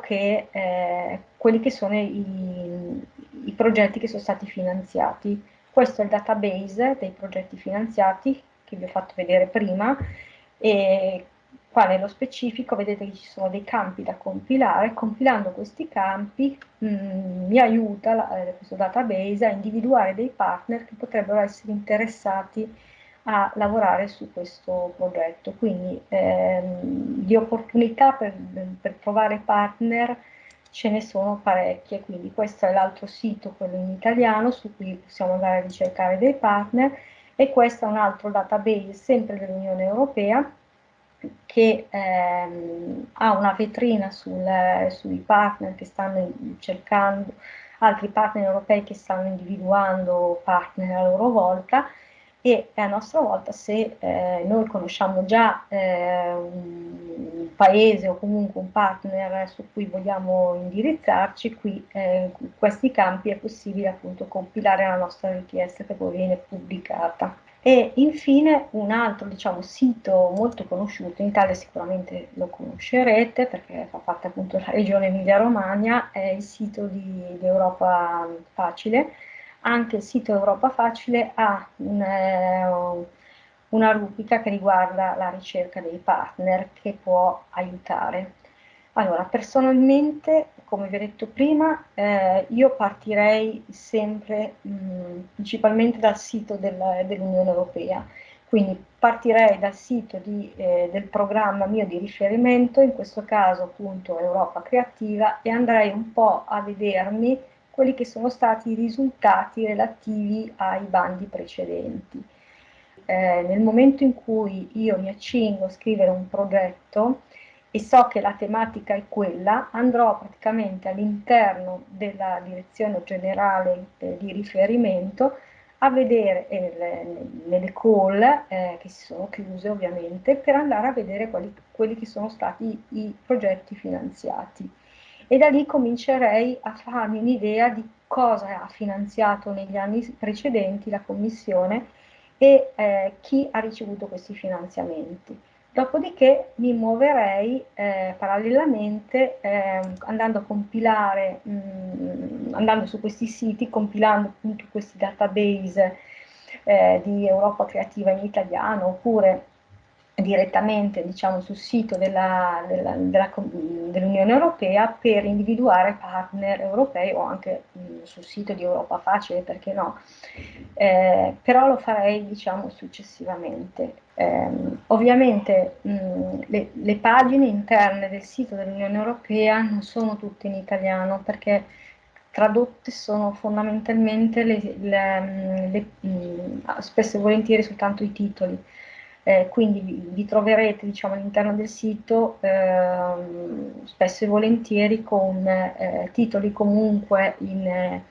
che, eh, quelli che sono i, i progetti che sono stati finanziati. Questo è il database dei progetti finanziati che vi ho fatto vedere prima e qua nello specifico? Vedete che ci sono dei campi da compilare, compilando questi campi mh, mm, mi aiuta la, eh, questo database a individuare dei partner che potrebbero essere interessati a lavorare su questo progetto. Quindi ehm, di opportunità per, per trovare partner ce ne sono parecchie, quindi questo è l'altro sito, quello in italiano, su cui possiamo andare a ricercare dei partner e questo è un altro database sempre dell'Unione Europea che ehm, ha una vetrina sul, sui partner che stanno cercando, altri partner europei che stanno individuando partner a loro volta e a nostra volta se eh, noi conosciamo già eh, un paese o comunque un partner su cui vogliamo indirizzarci, qui eh, in questi campi è possibile appunto compilare la nostra richiesta che poi viene pubblicata. E infine un altro diciamo, sito molto conosciuto, in Italia sicuramente lo conoscerete perché fa parte appunto della regione Emilia-Romagna, è il sito di, di Europa Facile, anche il sito Europa Facile ha un, eh, una rubrica che riguarda la ricerca dei partner che può aiutare. Allora, personalmente, come vi ho detto prima, eh, io partirei sempre mh, principalmente dal sito del, dell'Unione Europea, quindi partirei dal sito di, eh, del programma mio di riferimento, in questo caso appunto Europa Creativa, e andrei un po' a vedermi quelli che sono stati i risultati relativi ai bandi precedenti. Eh, nel momento in cui io mi accingo a scrivere un progetto, e so che la tematica è quella, andrò praticamente all'interno della direzione generale eh, di riferimento a vedere eh, nelle call eh, che si sono chiuse ovviamente per andare a vedere quali, quelli che sono stati i progetti finanziati e da lì comincerei a farmi un'idea di cosa ha finanziato negli anni precedenti la Commissione e eh, chi ha ricevuto questi finanziamenti. Dopodiché mi muoverei eh, parallelamente eh, andando a compilare, mh, mm, andando su questi siti, compilando appunto questi database eh, di Europa Creativa in italiano oppure direttamente diciamo, sul sito dell'Unione dell Europea per individuare partner europei o anche mh, sul sito di Europa Facile, perché no, eh, però lo farei diciamo, successivamente. Eh, ovviamente mh, le, le, pagine interne del sito dell'Unione Europea non sono tutte in italiano perché tradotte sono fondamentalmente le, le, spesso e volentieri soltanto i titoli eh, quindi vi, troverete diciamo, all'interno del sito eh, spesso e volentieri con eh, titoli comunque in, eh,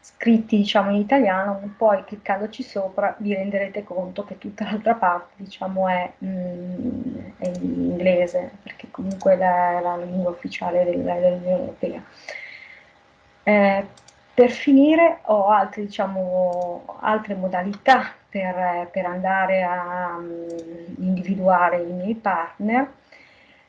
scritti diciamo, in italiano, poi cliccandoci sopra vi renderete conto che tutta l'altra parte diciamo, è, mm, è, in inglese, perché comunque è la, la lingua ufficiale dell'Unione Europea. Per finire ho altri, diciamo, altre modalità per, per andare a um, individuare i miei partner,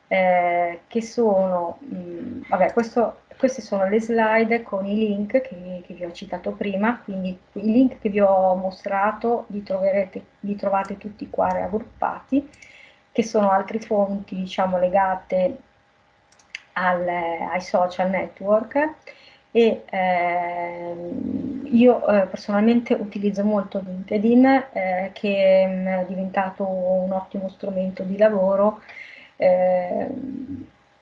eh, che sono, mh, mm, vabbè, questo, queste sono le slide con i link che, che, vi ho citato prima, quindi i link che vi ho mostrato li, troverete, li trovate tutti qua raggruppati, che sono altre fonti, diciamo, legate al, ai social network, e ehm, io eh, personalmente utilizzo molto LinkedIn eh, che mm, è diventato un ottimo strumento di lavoro eh,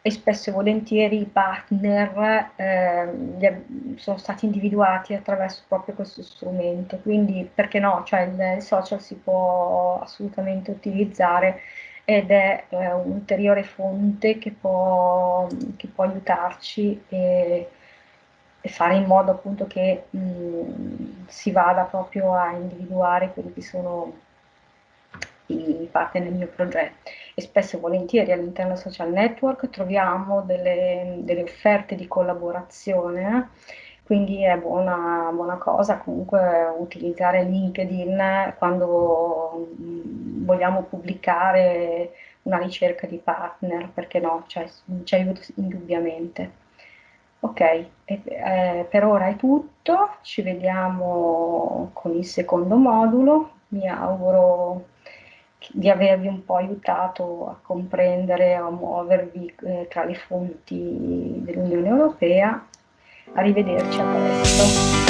e spesso e volentieri i partner ehm, sono stati individuati attraverso proprio questo strumento, quindi perché no, cioè il social si può assolutamente utilizzare ed è eh, un'ulteriore fonte che può, che può aiutarci e, e fare in modo appunto che mh, si vada proprio a individuare quelli che sono i partner nel mio progetto. E spesso e volentieri all'interno del social network troviamo delle, delle offerte di collaborazione quindi è buona, buona, cosa comunque utilizzare LinkedIn quando vogliamo pubblicare una ricerca di partner perché no, cioè, ci aiuta indubbiamente Ok, e, eh, per ora è tutto, ci vediamo con il secondo modulo, mi auguro di avervi un po' aiutato a comprendere, a muovervi eh, tra le fonti dell'Unione Europea. Arrivederci, a presto.